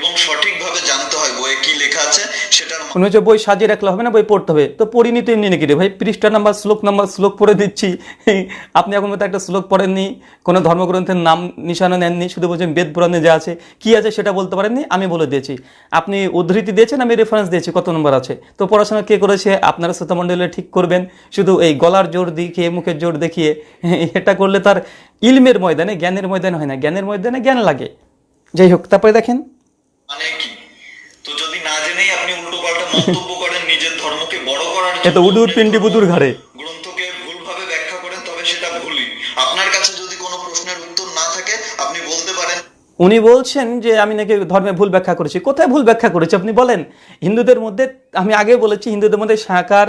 এবং সঠিকভাবে জানতে হয় বইয়ে কি লেখা আছে, সেটার মনে হচ্ছে বই সাজিয়ে রাখলে হবে না, বই পড়তে হবে। তো পড়িনি তো এমনি নাকি রে ভাই? পৃষ্ঠা নাম্বার, শ্লোক নাম্বার, শ্লোক পড়ে দিচ্ছি। আপনি এখন মতো একটা শ্লোক পড়েননি, কোনো ধর্মগ্রন্থের নাম, নিশানা নেননি, শুধু বলছেন বেদ পুরাণে যা আছে, কি আছে সেটা বলতে পারেননি? আমি বলে দিয়েছি। আপনি উদ্ধৃতি দিয়েছেন, আমি রেফারেন্স দিয়েছি, কত নম্বর আছে? তো পড়াশোনা কে করেছে? আপনারা শ্রোতামণ্ডলে ঠিক করবেন। শুধু এই গলার জোর দেখিয়ে, মুখের জোর দেখিয়ে, এটা করলে তার ইলমের ময়দানে, জ্ঞানের ময়দানে হয় না। জ্ঞানের ময়দানে জ্ঞান লাগে। যাই হোক, তারপরে দেখেন। মানে কি? তো যদি না জেনেই আপনি উল্টো পাল্টা মন্তব্য করেন নিজের ধর্মকে বড় করার এ উদুর পিন্ডি বুদুর ঘাড়ে গ্রন্থকে ভুলভাবে ব্যাখ্যা করেন তবে সেটা ভুলই আপনার কাছে যদি কোনো প্রশ্নের উত্তর না থাকে আপনি বলতে পারেন উনি বলছেন যে, আমি নাকি ধর্মে ভুল ব্যাখ্যা করেছি। কোথায় ভুল ব্যাখ্যা করেছি? আপনি বলেন। হিন্দুদের মধ্যে, আমি আগে বলেছি, হিন্দুদের মধ্যে সাকার,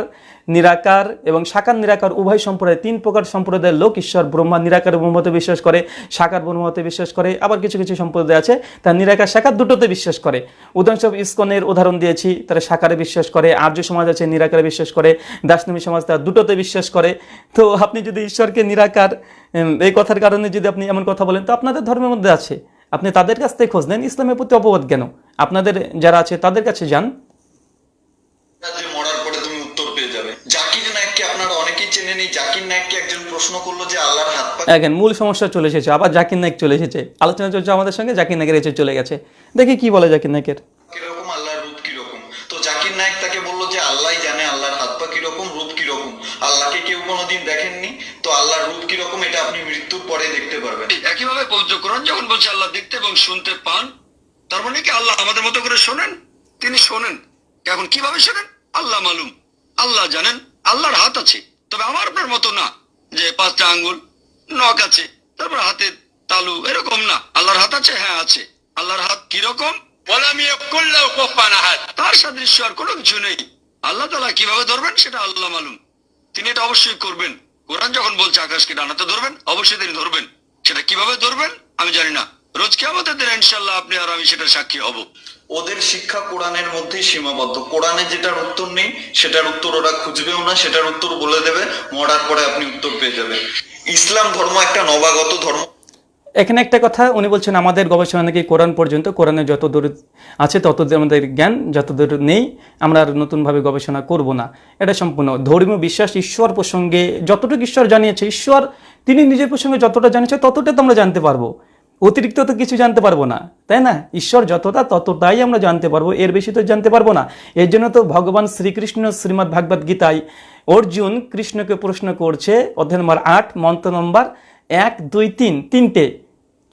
নিরাকার এবং সাকার, নিরাকার উভয় সম্প্রদায়, তিন প্রকার সম্প্রদায়ের লোক ঈশ্বর, ব্রহ্মা, নিরাকার ব্রহ্মতে বিশ্বাস করে, সাকার ব্রহ্মতে বিশ্বাস করে, আবার কিছু কিছু সম্প্রদায় আছে, তার নিরাকার, সাকার দুটোতে বিশ্বাস করে। উদাহরণস্বরূপ ইস্কনের উদাহরণ দিয়েছি, তারা সাকারে বিশ্বাস করে, আর্য সমাজ আছে, নিরাকারে বিশ্বাস করে দাসনমী সমাজ তারা দুটোতে বিশ্বাস করে। তো আপনি যদি ঈশ্বরকে নিরাকার এই কথার কারণে যদি আপনি এমন কথা বলেন, তো আপনাদের ধর্মের মধ্যে আছে। আপনি তাদের কাছ থেকে খোঁজ নেন ইসলামের প্রতি অপবাদ কেন? আপনাদের যারা আছে তাদের কাছে যান। মূল সমস্যা চলে এসেছে। আবার জাকির নায়ক চলে এসেছে। আলোচনা চলছে আমাদের সঙ্গে জাকির নায়কের এসে চলে গেছে। দেখি কি বলে জাকির নায়কের। পবিত্র কোরআন যখন বলছে আল্লাহ দেখতে এবং শুনতে পান, তার মানে কি আল্লাহ আমাদের মতো করে শোনেন? তিনি শোনেন। এখন কীভাবে শোনেন? আল্লাহ মালুম। আল্লাহ জানেন। আল্লাহর হাত আছে। তবে আমার আপনার মতো না, যে পাঁচটা আঙ্গুল, নখ আছে, তারপর হাতে তালু, এরকম না। আল্লাহর হাত আছে? হ্যাঁ আছে। আল্লাহর হাত কীরকম? তার সাদৃশ্য আর কোনো কিছু নেই। আল্লাহ তালা কীভাবে ধরবেন সেটা আল্লাহ মালুম। তিনি এটা অবশ্যই করবেন। কোরআন যখন বলছে, আকাশকে ডানাতে ধরবেন, অবশ্যই তিনি ধরবেন। সেটা কীভাবে ধরবেন আমি জানি না। রোজ কে আমাদের দিন ইনশাল্লাহ আপনি আর আমি সেটা সাক্ষী হব। ওদের শিক্ষা কোরআনের মধ্যেই সীমাবদ্ধ। কোরআনে যেটার উত্তর নেই সেটার উত্তর ওরা খুঁজবেও না সেটার উত্তর বলে দেবে মরার পরে আপনি উত্তর পেয়ে যাবেন। ইসলাম ধর্ম একটা নবাগত ধর্ম। এখানে একটা কথা উনি বলছেন আমাদের গবেষণা নাকি কোরআন পর্যন্ত কোরআনে যত দূর আছে তত দূর আমাদের জ্ঞান যত দূর নেই আমরা আর নতুনভাবে গবেষণা করব না। এটা সম্পূর্ণ ধর্মীয় বিশ্বাস ঈশ্বর প্রসঙ্গে যতটুকু ঈশ্বর জানিয়েছে ঈশ্বর তিনি নিজের প্রসঙ্গে যতটা জানিয়েছে ততটা তো আমরা জানতে পারব। অতিরিক্ত তো কিছু জানতে পারব না, তাই না? ঈশ্বর যতটা, ততটাই আমরা জানতে পারব, এর বেশি তো জানতে পারব না। এর জন্য তো ভগবান শ্রীকৃষ্ণ শ্রীমদ্ ভাগবত গীতায় অর্জুন কৃষ্ণকে প্রশ্ন করছে, অধ্যায় নম্বর আট, মন্ত্র নম্বর এক, দুই, তিন, তিনটে।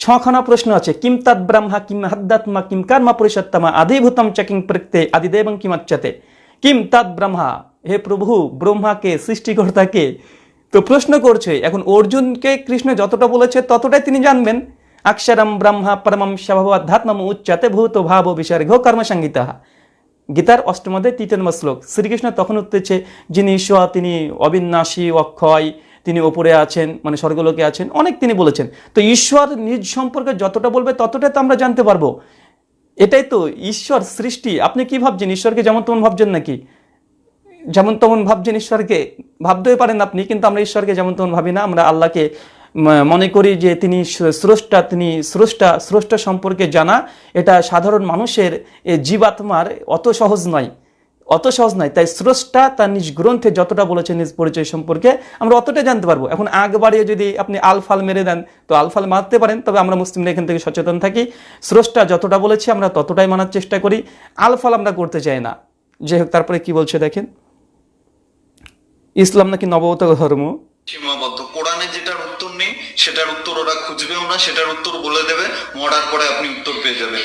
ছখানা প্রশ্ন আছে, কিম তৎ ব্রহ্মা, কিম হদ্দাত্মা কিম কর্ম পুরুষোত্তমা, আদিভূতম চকিং প্রত্যে, আদিদেবং কিমাচ্ছতে। কিম তৎ ব্রহ্মা, হে প্রভু, ব্রহ্মাকে, সৃষ্টিকর্তাকে তো প্রশ্ন করছে, এখন অর্জুনকে কৃষ্ণ যতটা বলেছে ততটাই তিনি জানবেন। অক্ষরম ব্রহ্মা পরমম স্বভাবাধ্যাত্মম উচ্চতে ভূত ভাব বিসর্গ কর্মসংগীতা গীতার অষ্টমদে তৃতীয় শ্লোক, শ্রীকৃষ্ণ তখন উঠতেছে, যিনি ঈশ্বর তিনি অবিনাশী অক্ষয়, তিনি ওপরে আছেন মানে স্বর্গলোকে আছেন, অনেক তিনি বলেছেন। তো ঈশ্বর নিজ সম্পর্কে যতটা বলবে ততটা তো আমরা জানতে পারব। এটাই তো ঈশ্বর সৃষ্টি, আপনি কি ভাবছেন? ঈশ্বরকে যেমন তেমন ভাবছেন নাকি? যেমন তেমন ভাবছেন ঈশ্বরকে ভাবতেই পারেন আপনি, কিন্তু আমরা ঈশ্বরকে যেমন তেমন ভাবি না। আমরা আল্লাহকে মনে করি যে তিনি স্রষ্টা তিনি স্রষ্টা স্রষ্টা সম্পর্কে জানা। এটা সাধারণ মানুষের জীবাত্মার অত সহজ নয়। অত সহজ নয়। তাই স্রষ্টা তার নিজ গ্রন্থে যতটা বলেছে নিজ পরিচয় সম্পর্কে আমরা অতটা জানতে পারব। এখন আগ বাড়িয়ে যদি আপনি আলফাল মেরে দেন, তো আলফাল মারতে পারেন, তবে আমরা মুসলিমরা এখান থেকে সচেতন থাকি। স্রষ্টা যতটা বলেছে আমরা ততটাই মানার চেষ্টা করি। আলফাল আমরা করতে চাই না। যাই হোক, তারপরে কি বলছে দেখেন? ইসলাম নাকি নবগত ধর্ম? সীমাবদ্ধ। কোরআনে যেটার উত্তর নেই সেটার উত্তর ওরা খুঁজবেও না সেটার উত্তর বলে দেবে মরার পরে আপনি উত্তর পেয়ে যাবেন।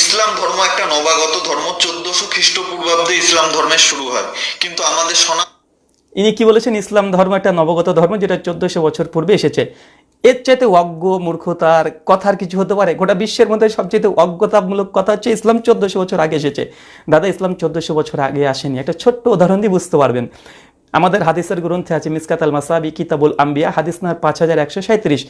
ইসলাম ধর্ম একটা নবাগত ধর্ম চোদ্দশো খ্রিস্টপূর্বাব্দে ইসলাম ধর্মের শুরু হয়। কিন্তু আমাদের সনা ইনি কি বলেছেন? ইসলাম ধর্ম একটা নবগত ধর্ম যেটা চোদ্দশো বছর পূর্বে এসেছে। এর চাইতে অজ্ঞ মূর্খতার কথার কিছু হতে পারে? গোটা বিশ্বের মধ্যে সবচেয়ে অজ্ঞতামূলক কথা হচ্ছে ইসলাম চোদ্দশো বছর আগে এসেছে। দাদা ইসলাম চোদ্দশো বছর আগে আসেনি। একটা ছোট্ট উদাহরণ দিয়ে বুঝতে পারবেন। আমাদের হাদিসের গ্রন্থে আছে মিসকাত আল মাসাবি কিতাবুল আম্বিয়া, হাদিস নার পাঁচ হাজার একশো সাঁত্রিশ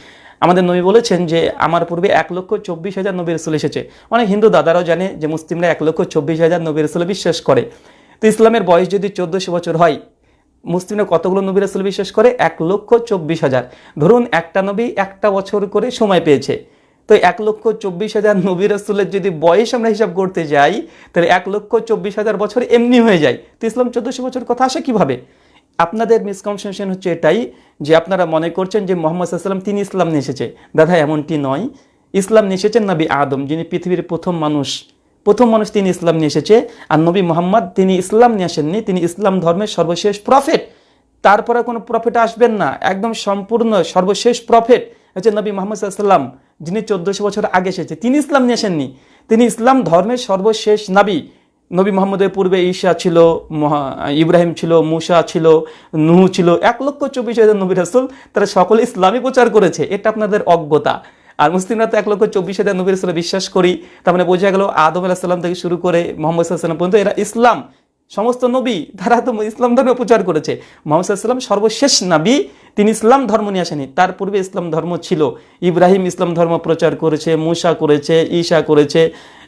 আমাদের নবী বলেছেন যে, আমার পূর্বে এক লক্ষ চব্বিশ হাজার নবী রসুল এসেছে। অনেক হিন্দু দাদারাও জানে যে, মুসলিমরা এক লক্ষ চব্বিশ হাজার নবী রসুল বিশ্বাস করে। তো ইসলামের বয়স যদি চোদ্দশো বছর হয়, মুসলিমরা কতগুলো নবী রাসুল বিশ্বাস করে? এক লক্ষ চব্বিশ হাজার। ধরুন একটা নবী একটা বছর করে সময় পেয়েছে। তো এক লক্ষ চব্বিশ হাজার নবী রাসুলের যদি বয়স আমরা হিসাব করতে যাই, তাহলে এক লক্ষ চব্বিশ হাজার বছর এমনি হয়ে যায়। তো ইসলাম চোদ্দশো বছর কথা আসে কীভাবে? আপনাদের মিসকনসেপশন হচ্ছে এটাই যে আপনারা মনে করছেন যে মোহাম্মদ সাল্লাম তিনি ইসলাম নিয়ে এসেছে। দাদা, এমনটি নয়। ইসলাম নিয়ে এসেছেন নবী আদম, যিনি পৃথিবীর প্রথম মানুষ। প্রথম মানুষ তিনি ইসলাম নিয়ে এসেছে, আর নবী মোহাম্মদ, তিনি ইসলাম নিয়ে আসেননি, তিনি ইসলাম ধর্মের সর্বশেষ প্রফেট তারপরে কোনো প্রফেট আসবেন না, একদম সম্পূর্ণ সর্বশেষ প্রফেট হচ্ছে নবী মোহাম্মদ সাল্লাম যিনি চোদ্দশো বছর আগে এসেছে। তিনি ইসলাম নিয়ে আসেননি, তিনি ইসলাম ধর্মের সর্বশেষ নবী। নবী মোহাম্মদের পূর্বে ঈশা ছিল ইব্রাহিম ছিল, মুসা ছিল, নুহু ছিল, এক লক্ষ চব্বিশ হাজার নবী রাসুল, তারা সকলে ইসলামী প্রচার করেছে, এটা আপনাদের অজ্ঞতা। আর মুসলিমরা তো এক লক্ষ চব্বিশ হাজার নবীর বিশ্বাস করি, তার মানে বোঝা গেল আদম আলাহিসাল্লাম থেকে শুরু করে মোহাম্মদ পর্যন্ত এরা ইসলাম। সমস্ত নবী, তারা তো ইসলাম ধর্ম প্রচার করেছে। মোহাম্মদ সর্বশেষ নবী, তিনি ইসলাম ধর্ম নিয়ে আসেনি। তার পূর্বে ইসলাম ধর্ম ছিল। ইব্রাহিম ইসলাম ধর্ম প্রচার করেছে, মুসা করেছে, ঈশা করেছে,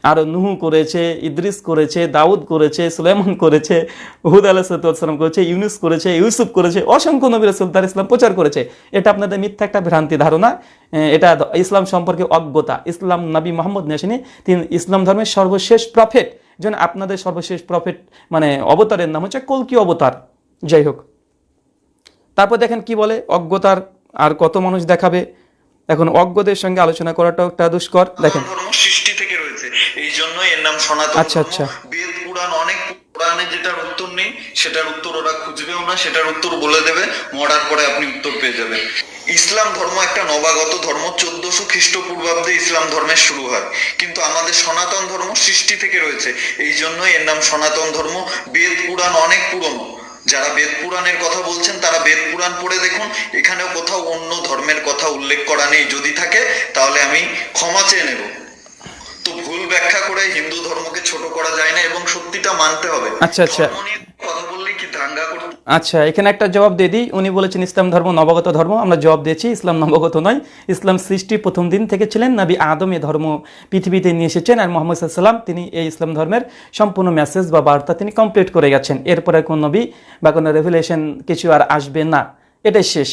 আর নুহু করেছে, ইদ্রিস করেছে, দাউদ করেছে, সুলাইমান করেছে, হুদ আলাহিসাল্লাম করেছে, ইউনুস করেছে, ইউসুফ করেছে, অসংখ্য নবী রাসুল তার ইসলাম প্রচার করেছে। এটা আপনাদের মিথ্যা একটা ভ্রান্তি ধারণা। এটা ইসলাম সম্পর্কে অজ্ঞতা। ইসলাম নবী মোহাম্মদ নেসেনি তিনি ইসলাম ধর্মের সর্বশেষ প্রফেট যেন আপনাদের সর্বশেষ প্রফেট মানে অবতারের নাম হচ্ছে কলকি অবতার। যাই হোক। তারপর দেখেন কি বলে? অজ্ঞতার আর কত মানুষ দেখাবে? এখন অজ্ঞদের সঙ্গে আলোচনা করাটাও একটা দুষ্কর। দেখেন। সৃষ্টি থেকে রয়েছে। এই জন্য এর নাম সনাতন। আচ্ছা, আচ্ছা। বেদ পুরাণ অনেক পুরাণে যেটার উত্তর উত্তর নেই সেটার উত্তর ওরা খুঁজবেও না সেটার উত্তর বলে দেবে। মরার পরে আপনি উত্তর পেয়ে যাবেন। ইসলাম ধর্ম একটা নবাগত ধর্ম, চোদ্দশো খ্রিস্টপূর্বাব্দে ইসলাম ধর্মের শুরু হয়। কিন্তু আমাদের সনাতন ধর্ম সৃষ্টি থেকে রয়েছে। এই জন্যই এর নাম সনাতন ধর্ম। বেদ পুরাণ অনেক পুরনো। যারা বেদ পুরাণের কথা বলছেন, তারা বেদ পুরাণ পড়ে দেখুন। এখানেও কোথাও অন্য ধর্মের কথা উল্লেখ করা নেই। যদি থাকে, তাহলে আমি ক্ষমা চেয়ে নেব। ব্যাখ্যা করে হিন্দু ধর্মকে ছোট করা যায় না এবং সত্যিটা মানতে হবে। আচ্ছা, আচ্ছা। কথা বললে কি দাঙ্গা করতে আচ্ছা এখানে একটা জবাব দিয়ে দিই। উনি বলেছেন ইসলাম ধর্ম নবগত ধর্ম। আমরা জবাব দিয়েছি ইসলাম নবগত নয়। ইসলাম সৃষ্টি প্রথম দিন থেকে ছিলেন। নবী আদম এ ধর্ম পৃথিবীতে নিয়ে এসেছেন আর মোহাম্মদ সাল্লাম তিনি এই ইসলাম ধর্মের সম্পূর্ণ মেসেজ বা বার্তা তিনি কমপ্লিট করে গেছেন। এরপরে কোন নবী বা কোনো রেভুলেশন কিছু আর আসবে না। এটাই শেষ।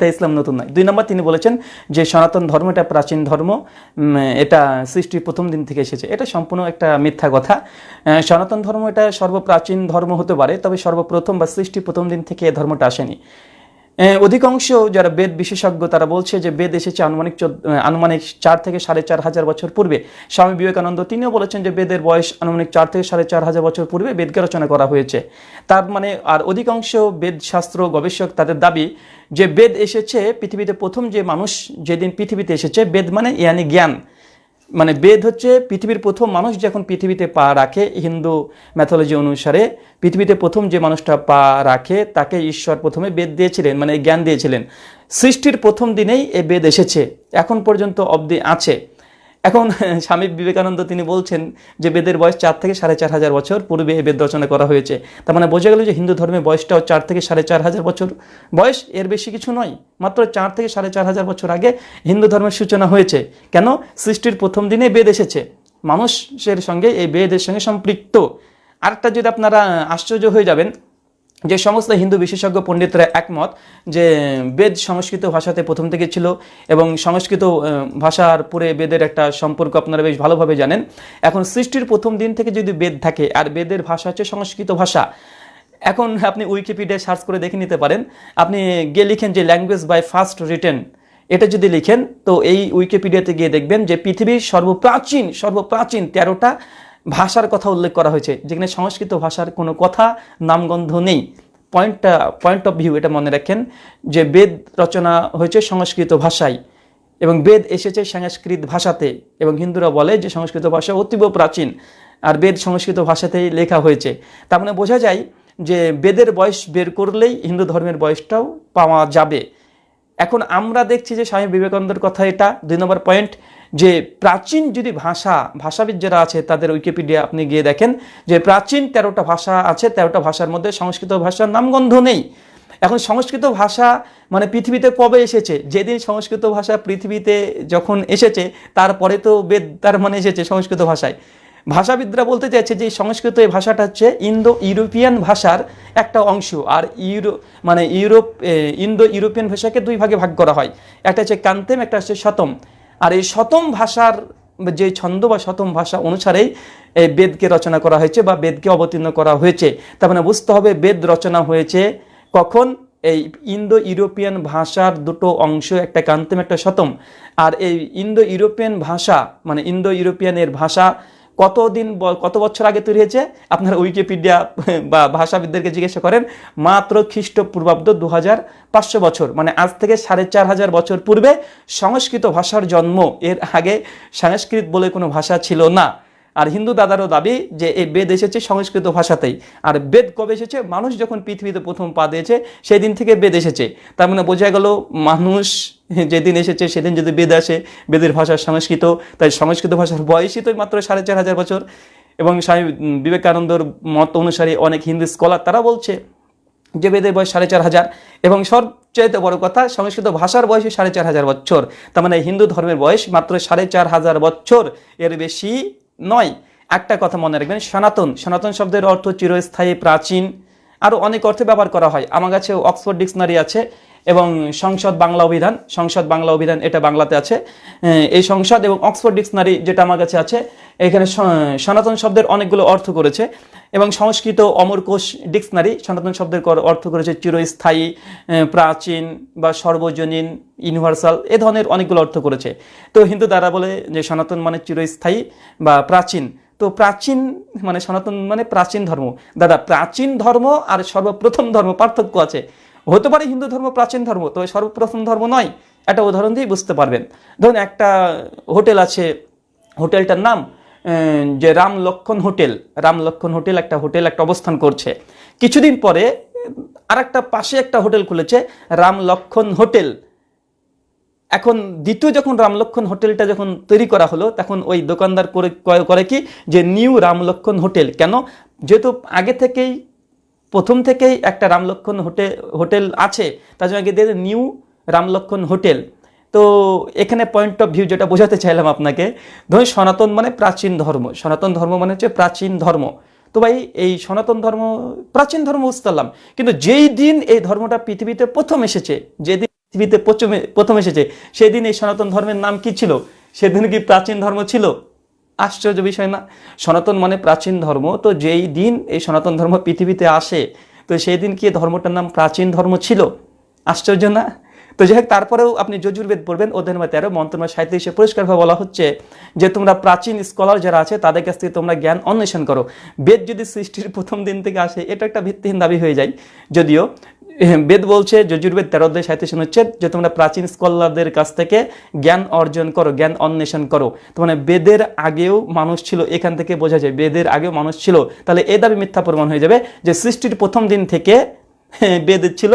তাই ইসলাম নতুন নয়। দুই নম্বর তিনি বলেছেন যে সনাতন ধর্ম, এটা প্রাচীন ধর্ম এটা সৃষ্টির প্রথম দিন থেকে এসেছে। এটা সম্পূর্ণ একটা মিথ্যা কথা। সনাতন ধর্ম এটা সর্বপ্রাচীন ধর্ম হতে পারে, তবে সর্বপ্রথম বা সৃষ্টির প্রথম দিন থেকে এ ধর্মটা আসেনি। অধিকাংশ যারা বেদ বিশেষজ্ঞ, তারা বলছে যে বেদ এসেছে আনুমানিক আনুমানিক চার থেকে সাড়ে চার হাজার বছর পূর্বে। স্বামী বিবেকানন্দ তিনিও বলেছেন যে বেদের বয়স আনুমানিক চার থেকে সাড়ে চার হাজার বছর পূর্বে বেদকে রচনা করা হয়েছে। তার মানে আর অধিকাংশ বেদ শাস্ত্র গবেষক তাদের দাবি যে বেদ এসেছে পৃথিবীতে প্রথম যে মানুষ যেদিন পৃথিবীতে এসেছে, বেদ মানে ইয়ানি জ্ঞান। মানে বেদ হচ্ছে পৃথিবীর প্রথম মানুষ যখন পৃথিবীতে পা রাখে। হিন্দু ম্যাথোলজি অনুসারে পৃথিবীতে প্রথম যে মানুষটা পা রাখে, তাকে ঈশ্বর প্রথমে বেদ দিয়েছিলেন মানে জ্ঞান দিয়েছিলেন। সৃষ্টির প্রথম দিনেই এ বেদ এসেছে, এখন পর্যন্ত অবধি আছে। এখন স্বামী বিবেকানন্দ তিনি বলছেন যে বেদের বয়স চার থেকে সাড়ে চার হাজার বছর, পূর্বে এই বেদ রচনা করা হয়েছে। তার মানে বোঝা গেল যে হিন্দু ধর্মের বয়সটাও চার থেকে সাড়ে চার হাজার বছর। বয়স এর বেশি কিছু নয়, মাত্র চার থেকে সাড়ে চার হাজার বছর আগে হিন্দু ধর্মের সূচনা হয়েছে। কেন? সৃষ্টির প্রথম দিনে বেদ এসেছে। মানুষের সঙ্গে এই বেদের সঙ্গে সম্পৃক্ত। আরেকটা যদি আপনারা আশ্চর্য হয়ে যাবেন যে সমস্ত হিন্দু বিশেষজ্ঞ পণ্ডিতরা একমত যে বেদ সংস্কৃত ভাষাতে প্রথম থেকে ছিল এবং সংস্কৃত ভাষার পরে বেদের একটা সম্পর্ক আপনারা বেশ ভালোভাবে জানেন। এখন সৃষ্টির প্রথম দিন থেকে যদি বেদ থাকে, আর বেদের ভাষা হচ্ছে সংস্কৃত ভাষা, এখন আপনি উইকিপিডিয়া সার্চ করে দেখে নিতে পারেন। আপনি গিয়ে লিখেন যে ল্যাঙ্গুয়েজ বাই ফার্স্ট রিটেন এটা যদি লিখেন, তো এই উইকিপিডিয়াতে গিয়ে দেখবেন যে পৃথিবীর সর্বপ্রাচীন সর্বপ্রাচীন তেরোটা ভাষার কথা উল্লেখ করা হয়েছে, যেখানে সংস্কৃত ভাষার কোনো কথা নামগন্ধ নেই। পয়েন্টটা পয়েন্ট অফ ভিউ এটা মনে রাখেন, যে বেদ রচনা হয়েছে সংস্কৃত ভাষায় এবং বেদ এসেছে সংস্কৃত ভাষাতে এবং হিন্দুরা বলে যে সংস্কৃত ভাষা অতীব প্রাচীন আর বেদ সংস্কৃত ভাষাতেই লেখা হয়েছে। তার মানে বোঝা যায় যে বেদের বয়স বের করলেই হিন্দু ধর্মের বয়সটাও পাওয়া যাবে। এখন আমরা দেখছি যে স্বামী বিবেকানন্দের কথা এটা, দুই নম্বর পয়েন্ট যে প্রাচীন যদি ভাষা, ভাষাবিদ যারা আছে তাদের উইকিপিডিয়া আপনি গিয়ে দেখেন যে প্রাচীন তেরোটা ভাষা আছে, তেরোটা ভাষার মধ্যে সংস্কৃত ভাষার নামগন্ধ নেই। এখন সংস্কৃত ভাষা মানে পৃথিবীতে কবে এসেছে? যেদিন সংস্কৃত ভাষা পৃথিবীতে যখন এসেছে, তারপরে তো বেদ, তার মানে এসেছে সংস্কৃত ভাষায়। ভাষাবিদরা বলতে চাইছে যে সংস্কৃত এই ভাষাটা হচ্ছে ইন্দো ইউরোপিয়ান ভাষার একটা অংশ। আর ইউরো মানে ইউরোপ ইন্দো ইউরোপিয়ান ভাষাকে দুই ভাগে ভাগ করা হয়। একটা হচ্ছে কান্তেম, একটা হচ্ছে শতম। আর এই শতম ভাষার যে ছন্দ বা শতম ভাষা অনুসারেই এই বেদকে রচনা করা হয়েছে বা বেদকে অবতীর্ণ করা হয়েছে। তার মানে বুঝতে হবে বেদ রচনা হয়েছে কখন? এই ইন্দো ইউরোপিয়ান ভাষার দুটো অংশ, একটা কান্তম, একটা শতম। আর এই ইন্দো ইউরোপিয়ান ভাষা মানে ইন্দো ইউরোপিয়ানের ভাষা কতদিন কত বছর আগে তৈরি হয়েছে? আপনারা উইকিপিডিয়া বা ভাষাবিদদেরকে জিজ্ঞাসা করেন, মাত্র খ্রিস্টপূর্বাব্দ দু হাজার পাঁচশো বছর মানে আজ থেকে সাড়ে চার হাজার বছর পূর্বে সংস্কৃত ভাষার জন্ম। এর আগে সংস্কৃত বলে কোনো ভাষা ছিল না। আর হিন্দু দাদারও দাবি যে এই বেদ এসেছে সংস্কৃত ভাষাতেই। আর বেদ কবে এসেছে? মানুষ যখন পৃথিবীতে প্রথম পা দিয়েছে সেই দিন থেকে বেদ এসেছে। তার মানে বোঝা গেল মানুষ যেদিন এসেছে, সেদিন যদি বেদ আসে, বেদের ভাষা সংস্কৃত। তাই সংস্কৃত ভাষার বয়সই তো মাত্র সাড়ে চার হাজার বছর। এবং স্বামী বিবেকানন্দর মত অনুসারে অনেক হিন্দু স্কলার তারা বলছে যে বেদের বয়স সাড়ে চার হাজার। এবং সবচাইতে বড় কথা, সংস্কৃত ভাষার বয়সই সাড়ে চার হাজার বছর। তার মানে হিন্দু ধর্মের বয়স মাত্র সাড়ে চার হাজার বছর। এর বেশি নয়, একটা কথা মনে রাখবেন, সনাতন সনাতন শব্দের অর্থ চিরস্থায়ী, প্রাচীন আরও অনেক অর্থে ব্যবহার করা হয়। আমার কাছে অক্সফোর্ড ডিকশনারি আছে। এবং সংসদ বাংলা অভিধান, সংসদ বাংলা অভিধান এটা বাংলাতে আছে। এই সংসদ এবং অক্সফোর্ড ডিকশনারি যেটা আমার কাছে আছে, এখানে সনাতন শব্দের অনেকগুলো অর্থ করেছে এবং সংস্কৃত অমরকোষ ডিকশনারি সনাতন শব্দের অর্থ করেছে চিরস্থায়ী প্রাচীন বা সর্বজনীন, ইউনিভার্সাল এ ধরনের অনেকগুলো অর্থ করেছে। তো হিন্দু দ্বারা বলে যে সনাতন মানে চিরস্থায়ী বা প্রাচীন। তো প্রাচীন মানে সনাতন মানে প্রাচীন ধর্ম। দাদা, প্রাচীন ধর্ম আর সর্বপ্রথম ধর্ম পার্থক্য আছে। হতে পারে হিন্দু ধর্ম, প্রাচীন ধর্ম, তবে সর্বপ্রথম ধর্ম নয়। একটা উদাহরণ দিয়ে বুঝতে পারবেন। ধরুন একটা হোটেল আছে, হোটেলটার নাম যে রাম লক্ষণ হোটেল। রাম লক্ষণ হোটেল একটা হোটেল, একটা অবস্থান করছে। কিছুদিন পরে আর একটা পাশে একটা হোটেল খুলেছে, রাম লক্ষণ হোটেল। এখন দ্বিতীয় যখন রামলক্ষণ হোটেলটা যখন তৈরি করা হলো, তখন ওই দোকানদার করে, করে- কি, যে নিউ রামলক্ষণ হোটেল। কেন? যেহেতু আগে থেকেই প্রথম থেকেই একটা রামলক্ষণ হোটেল হোটেল আছে, তার জন্য আগে দিয়ে নিউ রামলক্ষণ হোটেল। তো এখানে পয়েন্ট অফ ভিউ যেটা বোঝাতে চাইলাম আপনাকে, ধরুন সনাতন মানে প্রাচীন ধর্ম, সনাতন ধর্ম মানে হচ্ছে প্রাচীন ধর্ম। তো ভাই, এই সনাতন ধর্ম, প্রাচীন ধর্ম বুঝতে পারলাম, কিন্তু যেই দিন এই ধর্মটা পৃথিবীতে প্রথম এসেছে, যেদিন পৃথিবীতে প্রথম এসেছে, সেদিন এই সনাতন ধর্মের নাম কি ছিল? সেদিন কি প্রাচীন ধর্ম ছিল? আশ্চর্য বিষয় না? সনাতন মানে প্রাচীন ধর্ম। তো যেই দিন এই সনাতন ধর্ম পৃথিবীতে আসে, তো সেই দিন কি ধর্মটার নাম প্রাচীন ধর্ম ছিল? আশ্চর্য না? তো যাই হোক, তারপরেও আপনি যজুর্বেদ পড়বেন ওদের মধ্যে তেরো সাহিত্য হিসেবে পরিষ্কারভাবে বলা হচ্ছে যে, তোমরা প্রাচীন স্কলার যারা আছে, তাদের কাছ থেকে তোমরা জ্ঞান অন্বেষণ করো। বেদ যদি সৃষ্টির প্রথম দিন থেকে আসে, এটা একটা ভিত্তিহীন দাবি হয়ে যায়। যদিও বেদ বলছে, যজুর্বেদ তেরো দেশ সাহিত্য হচ্ছে যে, তোমরা প্রাচীন স্কলারদের কাছ থেকে জ্ঞান অর্জন করো, জ্ঞান অন্বেষণ করো। তোমার মানে বেদের আগেও মানুষ ছিল, এখান থেকে বোঝা যায় বেদের আগেও মানুষ ছিল। তাহলে এ দাবি মিথ্যা প্রমাণ হয়ে যাবে যে, সৃষ্টির প্রথম দিন থেকে বেদ ছিল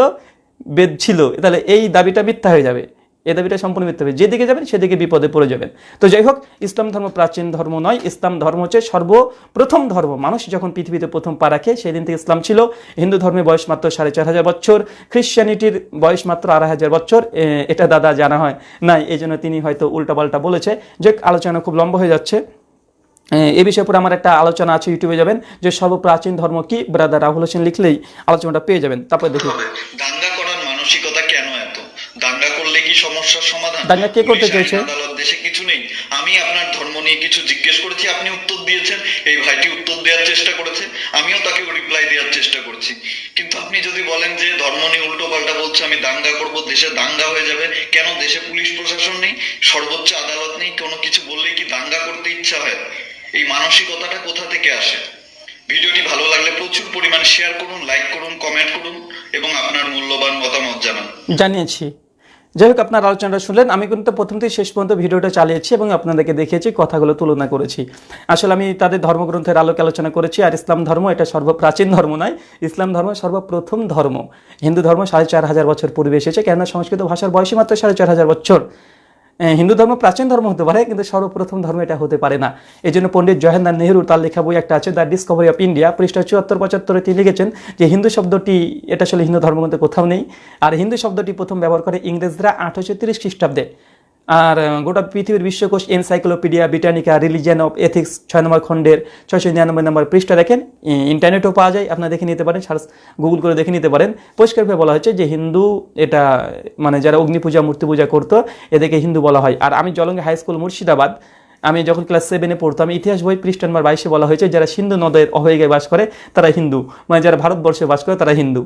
বেদ ছিল। তাহলে এই দাবিটা মিথ্যা হয়ে যাবে। এই দাবিটা সম্পূর্ণ মিথ্যা। হবে যেদিকে যাবেন, সেদিকে বিপদে পড়ে যাবেন। তো যাই হোক, ইসলাম ধর্ম প্রাচীন ধর্ম নয়, ইসলাম ধর্ম হচ্ছে সর্বপ্রথম ধর্ম। মানুষ যখন পৃথিবীতে প্রথম পা রাখে সেই দিন থেকে ইসলাম ছিল। হিন্দু ধর্মের বয়স মাত্র সাড়ে চার হাজার বছর খ্রিশ্চানিটির বয়স মাত্র আড়াই হাজার বছর। এটা দাদা জানা হয় নাই এই জন্য তিনি হয়তো উল্টাপাল্টা বলেছে। যে আলোচনা খুব লম্বা হয়ে যাচ্ছে। এ বিষয়ে উপরে আমার একটা আলোচনা আছে ইউটিউবে যাবেন, যে সর্বপ্রাচীন ধর্ম কি? ব্রাদার রাহুল হোসেন লিখলেই আলোচনাটা পেয়ে যাবেন। তারপরে দেখুন সমস্যার সমাধান। দাঙ্গা কে করতে চাইছে? আদালত দেশে কিছু নেই। আমি আপনার ধর্ম নিয়ে কিছু জিজ্ঞেস করেছি আপনি উত্তর দিয়েছেন। এই ভাইটি উত্তর দেওয়ার চেষ্টা করেছে। আমিও তাকে রিপ্লাই দেওয়ার চেষ্টা করছি। কিন্তু আপনি যদি বলেন যে ধর্ম নিয়ে উল্টো পাল্টা বলছে আমি দাঙ্গা করব দেশে দাঙ্গা হয়ে যাবে কেন দেশে পুলিশ প্রশাসন নেই? সর্বোচ্চ আদালত নেই কোনো কিছু বললেই কি দাঙ্গা করতে ইচ্ছা হয়? এই মানসিকতাটা কোথা থেকে আসে? ভিডিওটি ভালো লাগলে প্রচুর পরিমাণে শেয়ার করুন লাইক করুন কমেন্ট করুন এবং আপনার মূল্যবান মতামত জানান। জানিয়েছি। যাই হোক আপনার আলোচনাটা শুনলেন। আমি কিন্তু প্রথম থেকে শেষ পর্যন্ত ভিডিওটা চালিয়েছি এবং আপনাদেরকে দেখিয়েছি, কথাগুলো তুলনা করেছি। আসলে আমি তাদের ধর্মগ্রন্থের আলোকে আলোচনা করেছি, আর ইসলাম ধর্ম এটা সর্বপ্রাচীন ধর্ম নয়। ইসলাম ধর্ম সর্বপ্রথম ধর্ম। হিন্দু ধর্ম সাড়ে চার হাজার বছর পূর্বে এসেছে, কেননা সংস্কৃত ভাষার বয়সী মাত্র সাড়ে চার হাজার বছর। হিন্দু ধর্ম প্রাচীন ধর্ম হতে পারে, কিন্তু সর্বপ্রথম ধর্ম এটা হতে পারে না। এই জন্য পণ্ডিত জওয়াহরলাল নেহরু তার লেখা বই একটা আছে, দ্য ডিসকভারি অফ ইন্ডিয়া পৃষ্ঠা চুয়াত্তর পঁচাত্তরে তিনি লিখেছেন যে, হিন্দু শব্দটি, এটা আসলে হিন্দু ধর্মগ্রন্থে কোথাও নেই। আর হিন্দু শব্দটি প্রথম ব্যবহার করে ইংরেজরা আঠারোশো তিরিশ খ্রিস্টাব্দে। আর গোটা পৃথিবীর বিশ্বকোষ encyclopedia, Britannica, religion of ethics ছয় নম্বর খণ্ডের ছয়শো নিরানব্বই নম্বর পৃষ্ঠা দেখেন। ইন্টারনেটেও পাওয়া যায়, আপনারা দেখে নিতে পারেন, সার্চ, গুগল করে দেখে নিতে পারেন। পরিষ্কারভাবে বলা হয়েছে যে হিন্দু এটা মানে যারা অগ্নি পূজা, মূর্তি পূজা করতো, এদেরকে হিন্দু বলা হয়। আর আমি জলঙ্গে হাই স্কুল মুর্শিদাবাদ, আমি যখন ক্লাস সেভেনে পড়তাম, ইতিহাস বই পৃষ্ঠা নম্বর বাইশে বলা হয়েছে, যারা সিন্ধু নদের অবহেগায় বাস করে তারা হিন্দু। মানে যারা ভারতবর্ষে বাস করে তারা হিন্দু।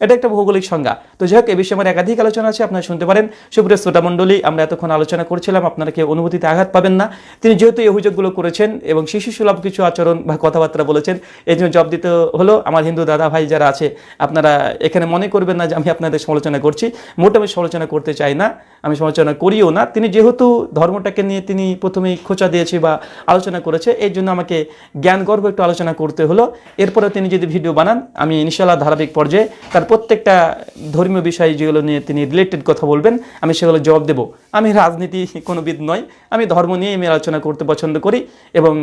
এটা একটা ভৌগোলিক সংজ্ঞা। তো যাই হোক, এ বিষয়ে আমার একাধিক আলোচনা আছে, আপনারা শুনতে পারেন। সুপ্রিয় শ্রোতা মণ্ডলী, আমরা এতক্ষণ আলোচনা করছিলাম, আপনারা কেউ অনুভূতিতে আঘাত পাবেন না। তিনি যেহেতু এই অভিযোগগুলো করেছেন এবং শিশু সুলভ কিছু আচরণ বা কথাবার্তা বলেছেন এই জন্য জব দিতে হলো। আমার হিন্দু দাদা ভাই যারা আছে, আপনারা এখানে মনে করবেন না যে আমি আপনাদের সমালোচনা করছি। মোটা আমি সমালোচনা করতে চাই না, আমি সমালোচনা করিও না। তিনি যেহেতু ধর্মটাকে নিয়ে তিনি প্রথমেই খোঁচা দিয়েছে বা আলোচনা করেছে এই জন্য আমাকে জ্ঞান গর্ব একটু আলোচনা করতে হলো। এরপরে তিনি যদি ভিডিও বানান, আমি ইনশাল্লাহ ধারাবাহিক পর্যায়ে তার প্রত্যেকটা ধর্মীয় বিষয় যেগুলো নিয়ে তিনি রিলেটেড কথা বলবেন, আমি সেগুলো জবাব দেব। আমি রাজনীতি কোনোবিদ নয়, আমি ধর্ম নিয়ে আমি আলোচনা করতে পছন্দ করি এবং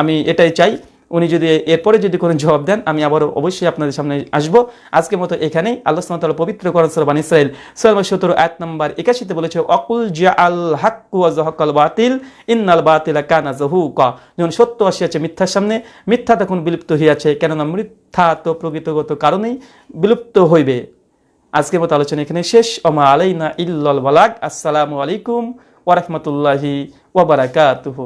আমি এটাই চাই উনি যদি এরপরে যদি কোনো জবাব দেন, আমি আবারও অবশ্যই আপনাদের সামনে আসব। আজকে মতো এখানেই। আল্লাহ সুবহানাহু পবিত্র করেন সরবান ইসরায়েল সোয়াল সতেরো, আয়াত নম্বর একাশিতে বলেছে, অকুল জিয়া আল হাক্কু জহকাল বাতিল, ইন্নাল বাতিলা কানা জহুকা যখন সত্য আসিয়াছে মিথ্যার সামনে। মিথ্যা তখন বিলুপ্ত হইয়াছে কেননা মিথ্যা তো প্রকৃতগত কারণেই বিলুপ্ত হইবে। আজকের মতো আলোচনা এখানে শেষ। ওমা আলাইনা ইল্লাল বালাক আসসালামু আলাইকুম ওরহমতুল্লাহি ওবরাকাতুহু